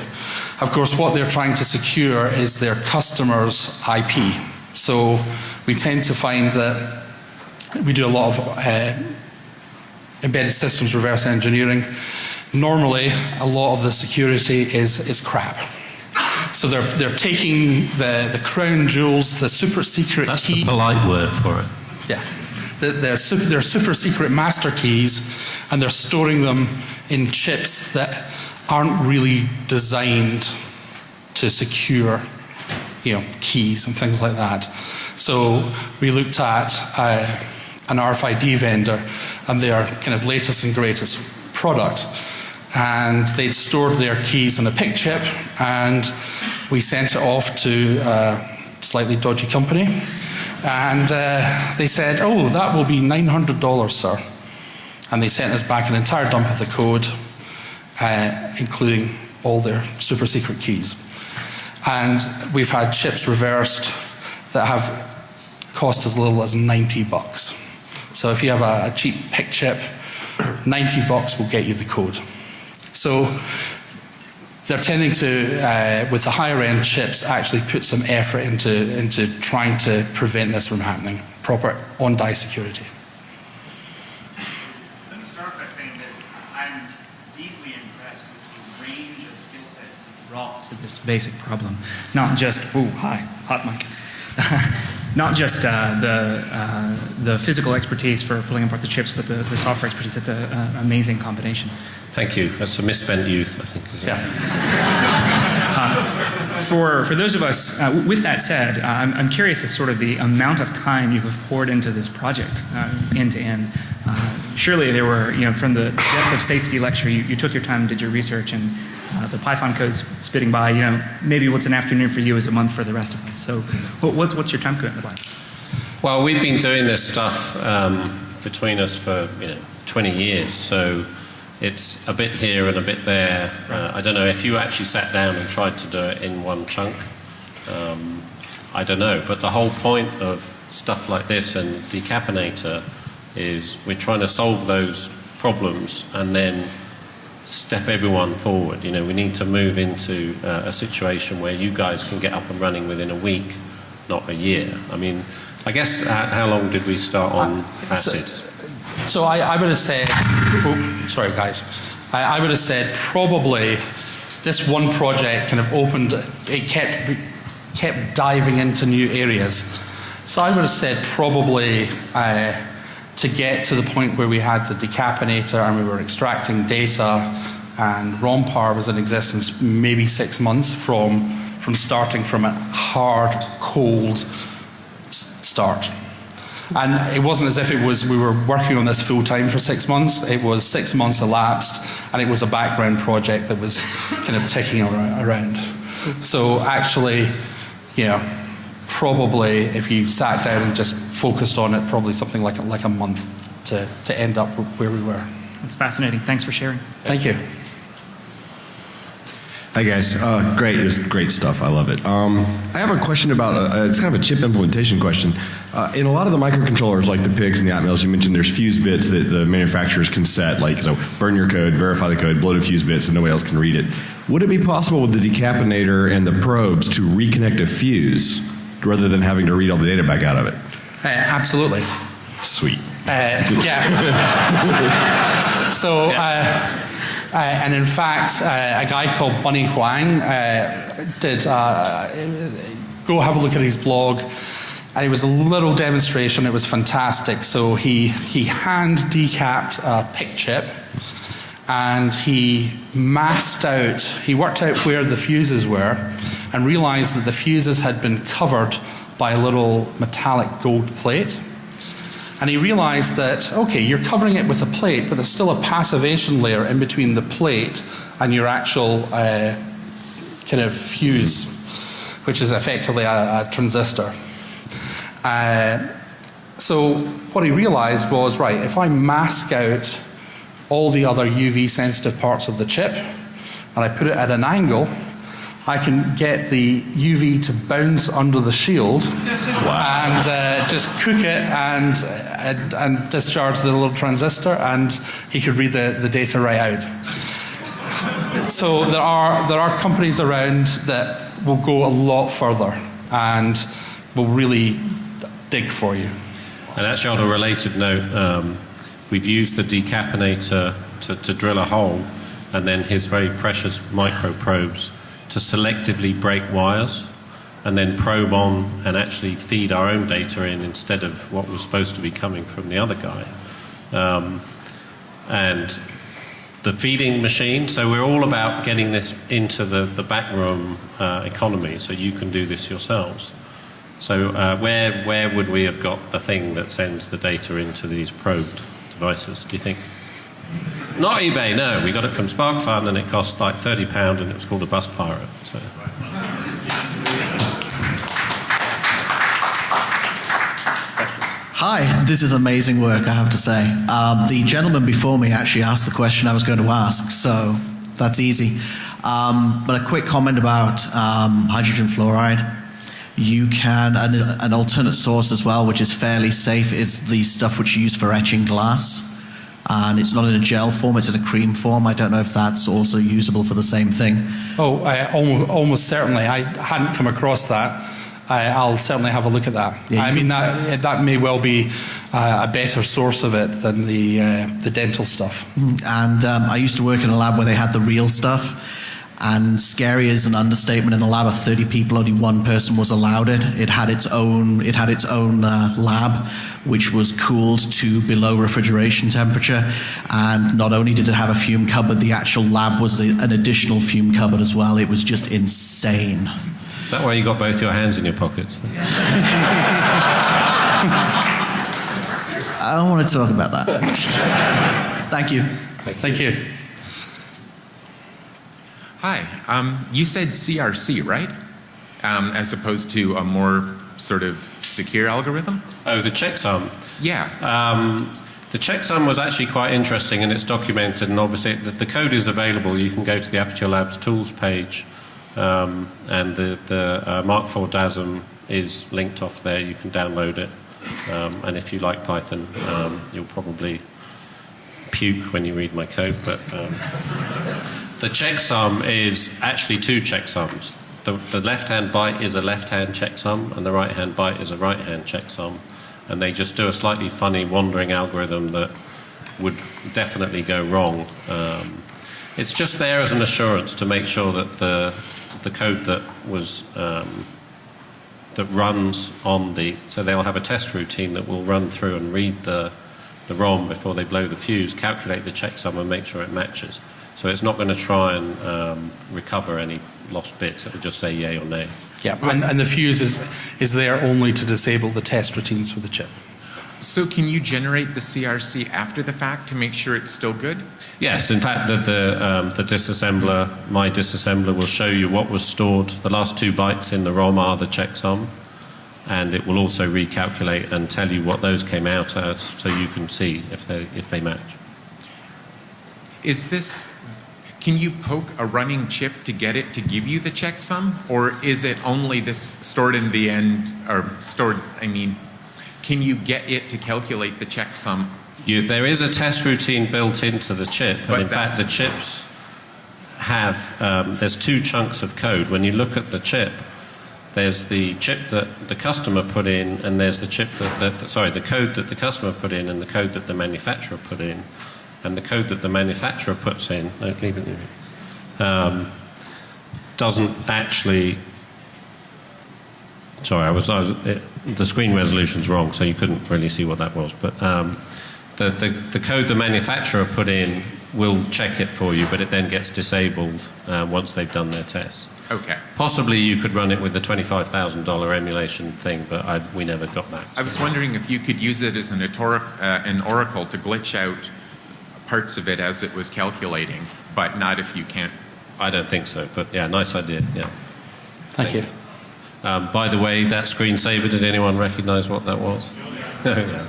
Of course, what they're trying to secure is their customers' IP. So we tend to find that we do a lot of uh, embedded systems reverse engineering. Normally, a lot of the security is, is crap. So they're, they're taking the, the crown jewels, the super secret That's key. the polite word for it. Yeah. The- They're super, they're super secret master keys, and they're storing them in chips that aren't really designed to secure, you know, keys and things like that. So we looked at uh, an RFID vendor and their kind of latest and greatest product, and they'd stored their keys in a PIC chip, and we sent it off to a slightly dodgy company. And uh, they said, Oh, that will be $900, sir. And they sent us back an entire dump of the code, uh, including all their super secret keys. And we've had chips reversed that have cost as little as 90 bucks. So if you have a, a cheap PIC chip, 90 bucks will get you the code. So they're tending to, uh, with the higher end chips, actually put some effort into, into trying to prevent this from happening. Proper on die security. Let me start by saying that I'm deeply impressed with the range of skill sets brought to this basic problem. Not just, ooh, hi, hot mic. (laughs) Not just uh, the, uh, the physical expertise for pulling apart the chips, but the, the software expertise. It's an amazing combination. Thank you. That's a misspent youth, I think. Yeah. For, for those of us, uh, with that said, uh, I'm, I'm curious as sort of the amount of time you have poured into this project, uh, end to end. Uh, Surely there were, you know, from the depth of safety lecture, you, you took your time, did your research, and uh, the Python code's spitting by. You know, maybe what's an afternoon for you is a month for the rest of us. So, what, what's, what's your time commitment like? Well, we've been doing this stuff um, between us for you know 20 years, so it's a bit here and a bit there. Uh, I don't know if you actually sat down and tried to do it in one chunk. Um, I don't know, but the whole point of stuff like this and Decapinator is we're trying to solve those problems and then step everyone forward. You know, we need to move into uh, a situation where you guys can get up and running within a week, not a year. I mean, I guess uh, how long did we start on acids? So I, I would have said, sorry guys, I, I would have said probably this one project kind of opened, it kept, kept diving into new areas. So I would have said probably uh, to get to the point where we had the decapinator and we were extracting data and ROMPAR was in existence maybe six months from, from starting from a hard, cold start. And it wasn't as if it was we were working on this full time for six months. It was six months elapsed, and it was a background project that was kind of ticking around. So actually, yeah, probably if you sat down and just focused on it, probably something like a, like a month to, to end up where we were. That's fascinating. Thanks for sharing. Thank you. Hi guys, uh, great, this is great stuff. I love it. Um, I have a question about uh, it's kind of a chip implementation question. Uh, in a lot of the microcontrollers, like the PICs and the Atmels, you mentioned there's fuse bits that the manufacturers can set, like you know, burn your code, verify the code, blow the fuse bits, and nobody else can read it. Would it be possible with the decapinator and the probes to reconnect a fuse rather than having to read all the data back out of it? Uh, absolutely. Sweet. Uh, yeah. (laughs) so, uh, uh, and in fact, uh, a guy called bunnie Huang uh, did uh, go have a look at his blog. And it was a little demonstration. It was fantastic. So he he hand decapped a PIC chip, and he masked out. He worked out where the fuses were, and realized that the fuses had been covered by a little metallic gold plate. And he realized that, okay, you're covering it with a plate, but there's still a passivation layer in between the plate and your actual uh, kind of fuse, which is effectively a, a transistor. Uh, so what he realized was, right, if I mask out all the other UV sensitive parts of the chip and I put it at an angle, I can get the UV to bounce under the shield and uh, just cook it and, and, and discharge the little transistor, and he could read the, the data right out. So there are, there are companies around that will go a lot further and will really dig for you. And actually, on a related note, um, we've used the decapinator to, to drill a hole and then his very precious micro probes to selectively break wires and then probe on and actually feed our own data in instead of what was supposed to be coming from the other guy. Um, and the feeding machine, so we're all about getting this into the, the backroom uh, economy so you can do this yourselves. So uh, where, where would we have got the thing that sends the data into these probed devices, do you think? Not eBay, no. We got it from SparkFun and it cost like £30 and it was called a bus pirate. So. Hi, this is amazing work, I have to say. Um, the gentleman before me actually asked the question I was going to ask, so that's easy. Um, but a quick comment about um, hydrogen fluoride. You can, an, an alternate source as well, which is fairly safe, is the stuff which you use for etching glass. And it's not in a gel form, it's in a cream form. I don't know if that's also usable for the same thing. Oh, I, almost, almost certainly. I hadn't come across that. I, will certainly have a look at that. Yeah, I mean, that, that may well be uh, a better source of it than the, uh, the dental stuff. And um, I used to work in a lab where they had the real stuff. And scary is an understatement. In a lab of 30 people, only one person was allowed it. It had its own. It had its own uh, lab, which was cooled to below refrigeration temperature. And not only did it have a fume cupboard, the actual lab was a, an additional fume cupboard as well. It was just insane. Is that why you got both your hands in your pockets? I don't want to talk about that. Thank you. Thank you. Hi. Um, you said CRC, right? Um, as opposed to a more sort of secure algorithm? Oh, the checksum. Yeah. Um, the checksum was actually quite interesting and it's documented, and obviously the, the code is available. You can go to the Aperture Labs tools page, um, and the, the uh, MARC4 DASM is linked off there. You can download it. Um, and if you like Python, um, you'll probably puke when you read my code. But um, the checksum is actually two checksums. The, the left hand byte is a left hand checksum, and the right hand byte is a right hand checksum. And they just do a slightly funny wandering algorithm that would definitely go wrong. Um, it's just there as an assurance to make sure that the, the code that was um, that runs on the so they'll have a test routine that will run through and read the the ROM before they blow the fuse, calculate the checksum and make sure it matches. So it's not going to try and um, recover any lost bits. It will just say yay or nay. Yeah, and, and the fuse is, is there only to disable the test routines for the chip. So can you generate the CRC after the fact to make sure it's still good? Yes, in fact, the, the, um, the disassembler, my disassembler, will show you what was stored. The last two bytes in the ROM are the checksum, and it will also recalculate and tell you what those came out as, so you can see if they if they match. Is this can you poke a running chip to get it to give you the checksum or is it only this stored in the end or stored I mean can you get it to calculate the checksum You, there is a test routine built into the chip, But and in fact, the chips have um, there's two chunks of code. When you look at the chip, there's the chip that the customer put in, and there's the chip that, that sorry, the code that the customer put in, and the code that the manufacturer put in, and the code that the manufacturer puts in. No, leave it. Um, doesn't actually. Sorry, I was, I was it, the screen resolution's wrong, so you couldn't really see what that was. But um, the, the, the code the manufacturer put in will check it for you, but it then gets disabled uh, once they've done their tests. Okay. Possibly you could run it with the $25,000 emulation thing, but I, we never got that. I was wondering if you could use it as an, uh, an oracle to glitch out parts of it as it was calculating, but not if you can't. I don't think so, but yeah, nice idea. Yeah. Thank you. Um, by the way, that screensaver, did anyone recognize what that was? (laughs) Yeah.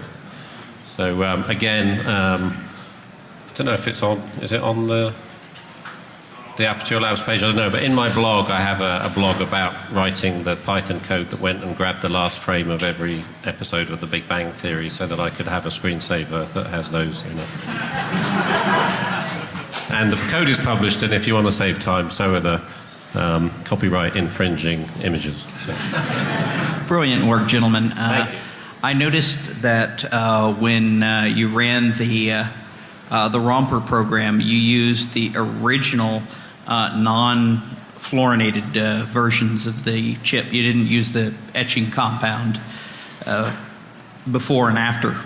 so, um, again, um, don't know if it's on. Is it on the the Aperture Labs page? I don't know. But in my blog, I have a, a blog about writing the Python code that went and grabbed the last frame of every episode of The Big Bang Theory, so that I could have a screensaver that has those in it. and the code is published, and if you want to save time, so are the um, copyright infringing images. So. Brilliant work, gentlemen. Uh, I noticed that uh, when uh, you ran the uh, uh, the ROMPAR program, you used the original uh, non-fluorinated uh, versions of the chip. You didn't use the etching compound uh, before and after.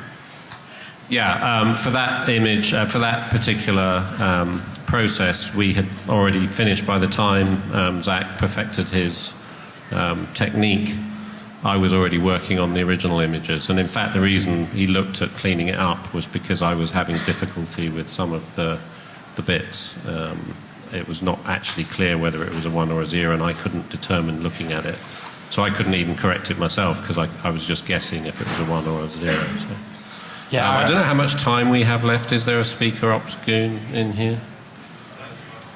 Yeah, um, for that image, uh, for that particular um, process, we had already finished by the time um, Zac perfected his um, technique. I was already working on the original images, and in fact, the reason he looked at cleaning it up was because I was having difficulty with some of the the bits. It was not actually clear whether it was a one or a zero, and I couldn't determine looking at it. So I couldn't even correct it myself because I, I was just guessing if it was a one or a zero. So. Yeah, Um, I I- don't know how much time we have left. Is there a speaker ops goon in here?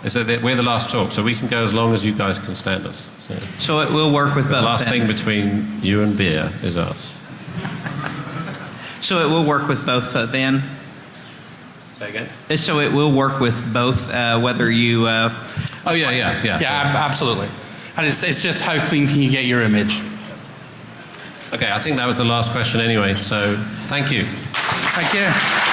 Is that the, we're the last talk, so we can go as long as you guys can stand us. So, So it will work with the both. last then. thing between you and beer is us. So it will work with both uh, then. Say again. Uh, So it will work with both, uh, whether you. Uh, oh yeah, yeah, yeah. Yeah, ab- absolutely. And it's, it's just how clean can you get your image? Okay, I think that was the last question anyway. So thank you. Thank you.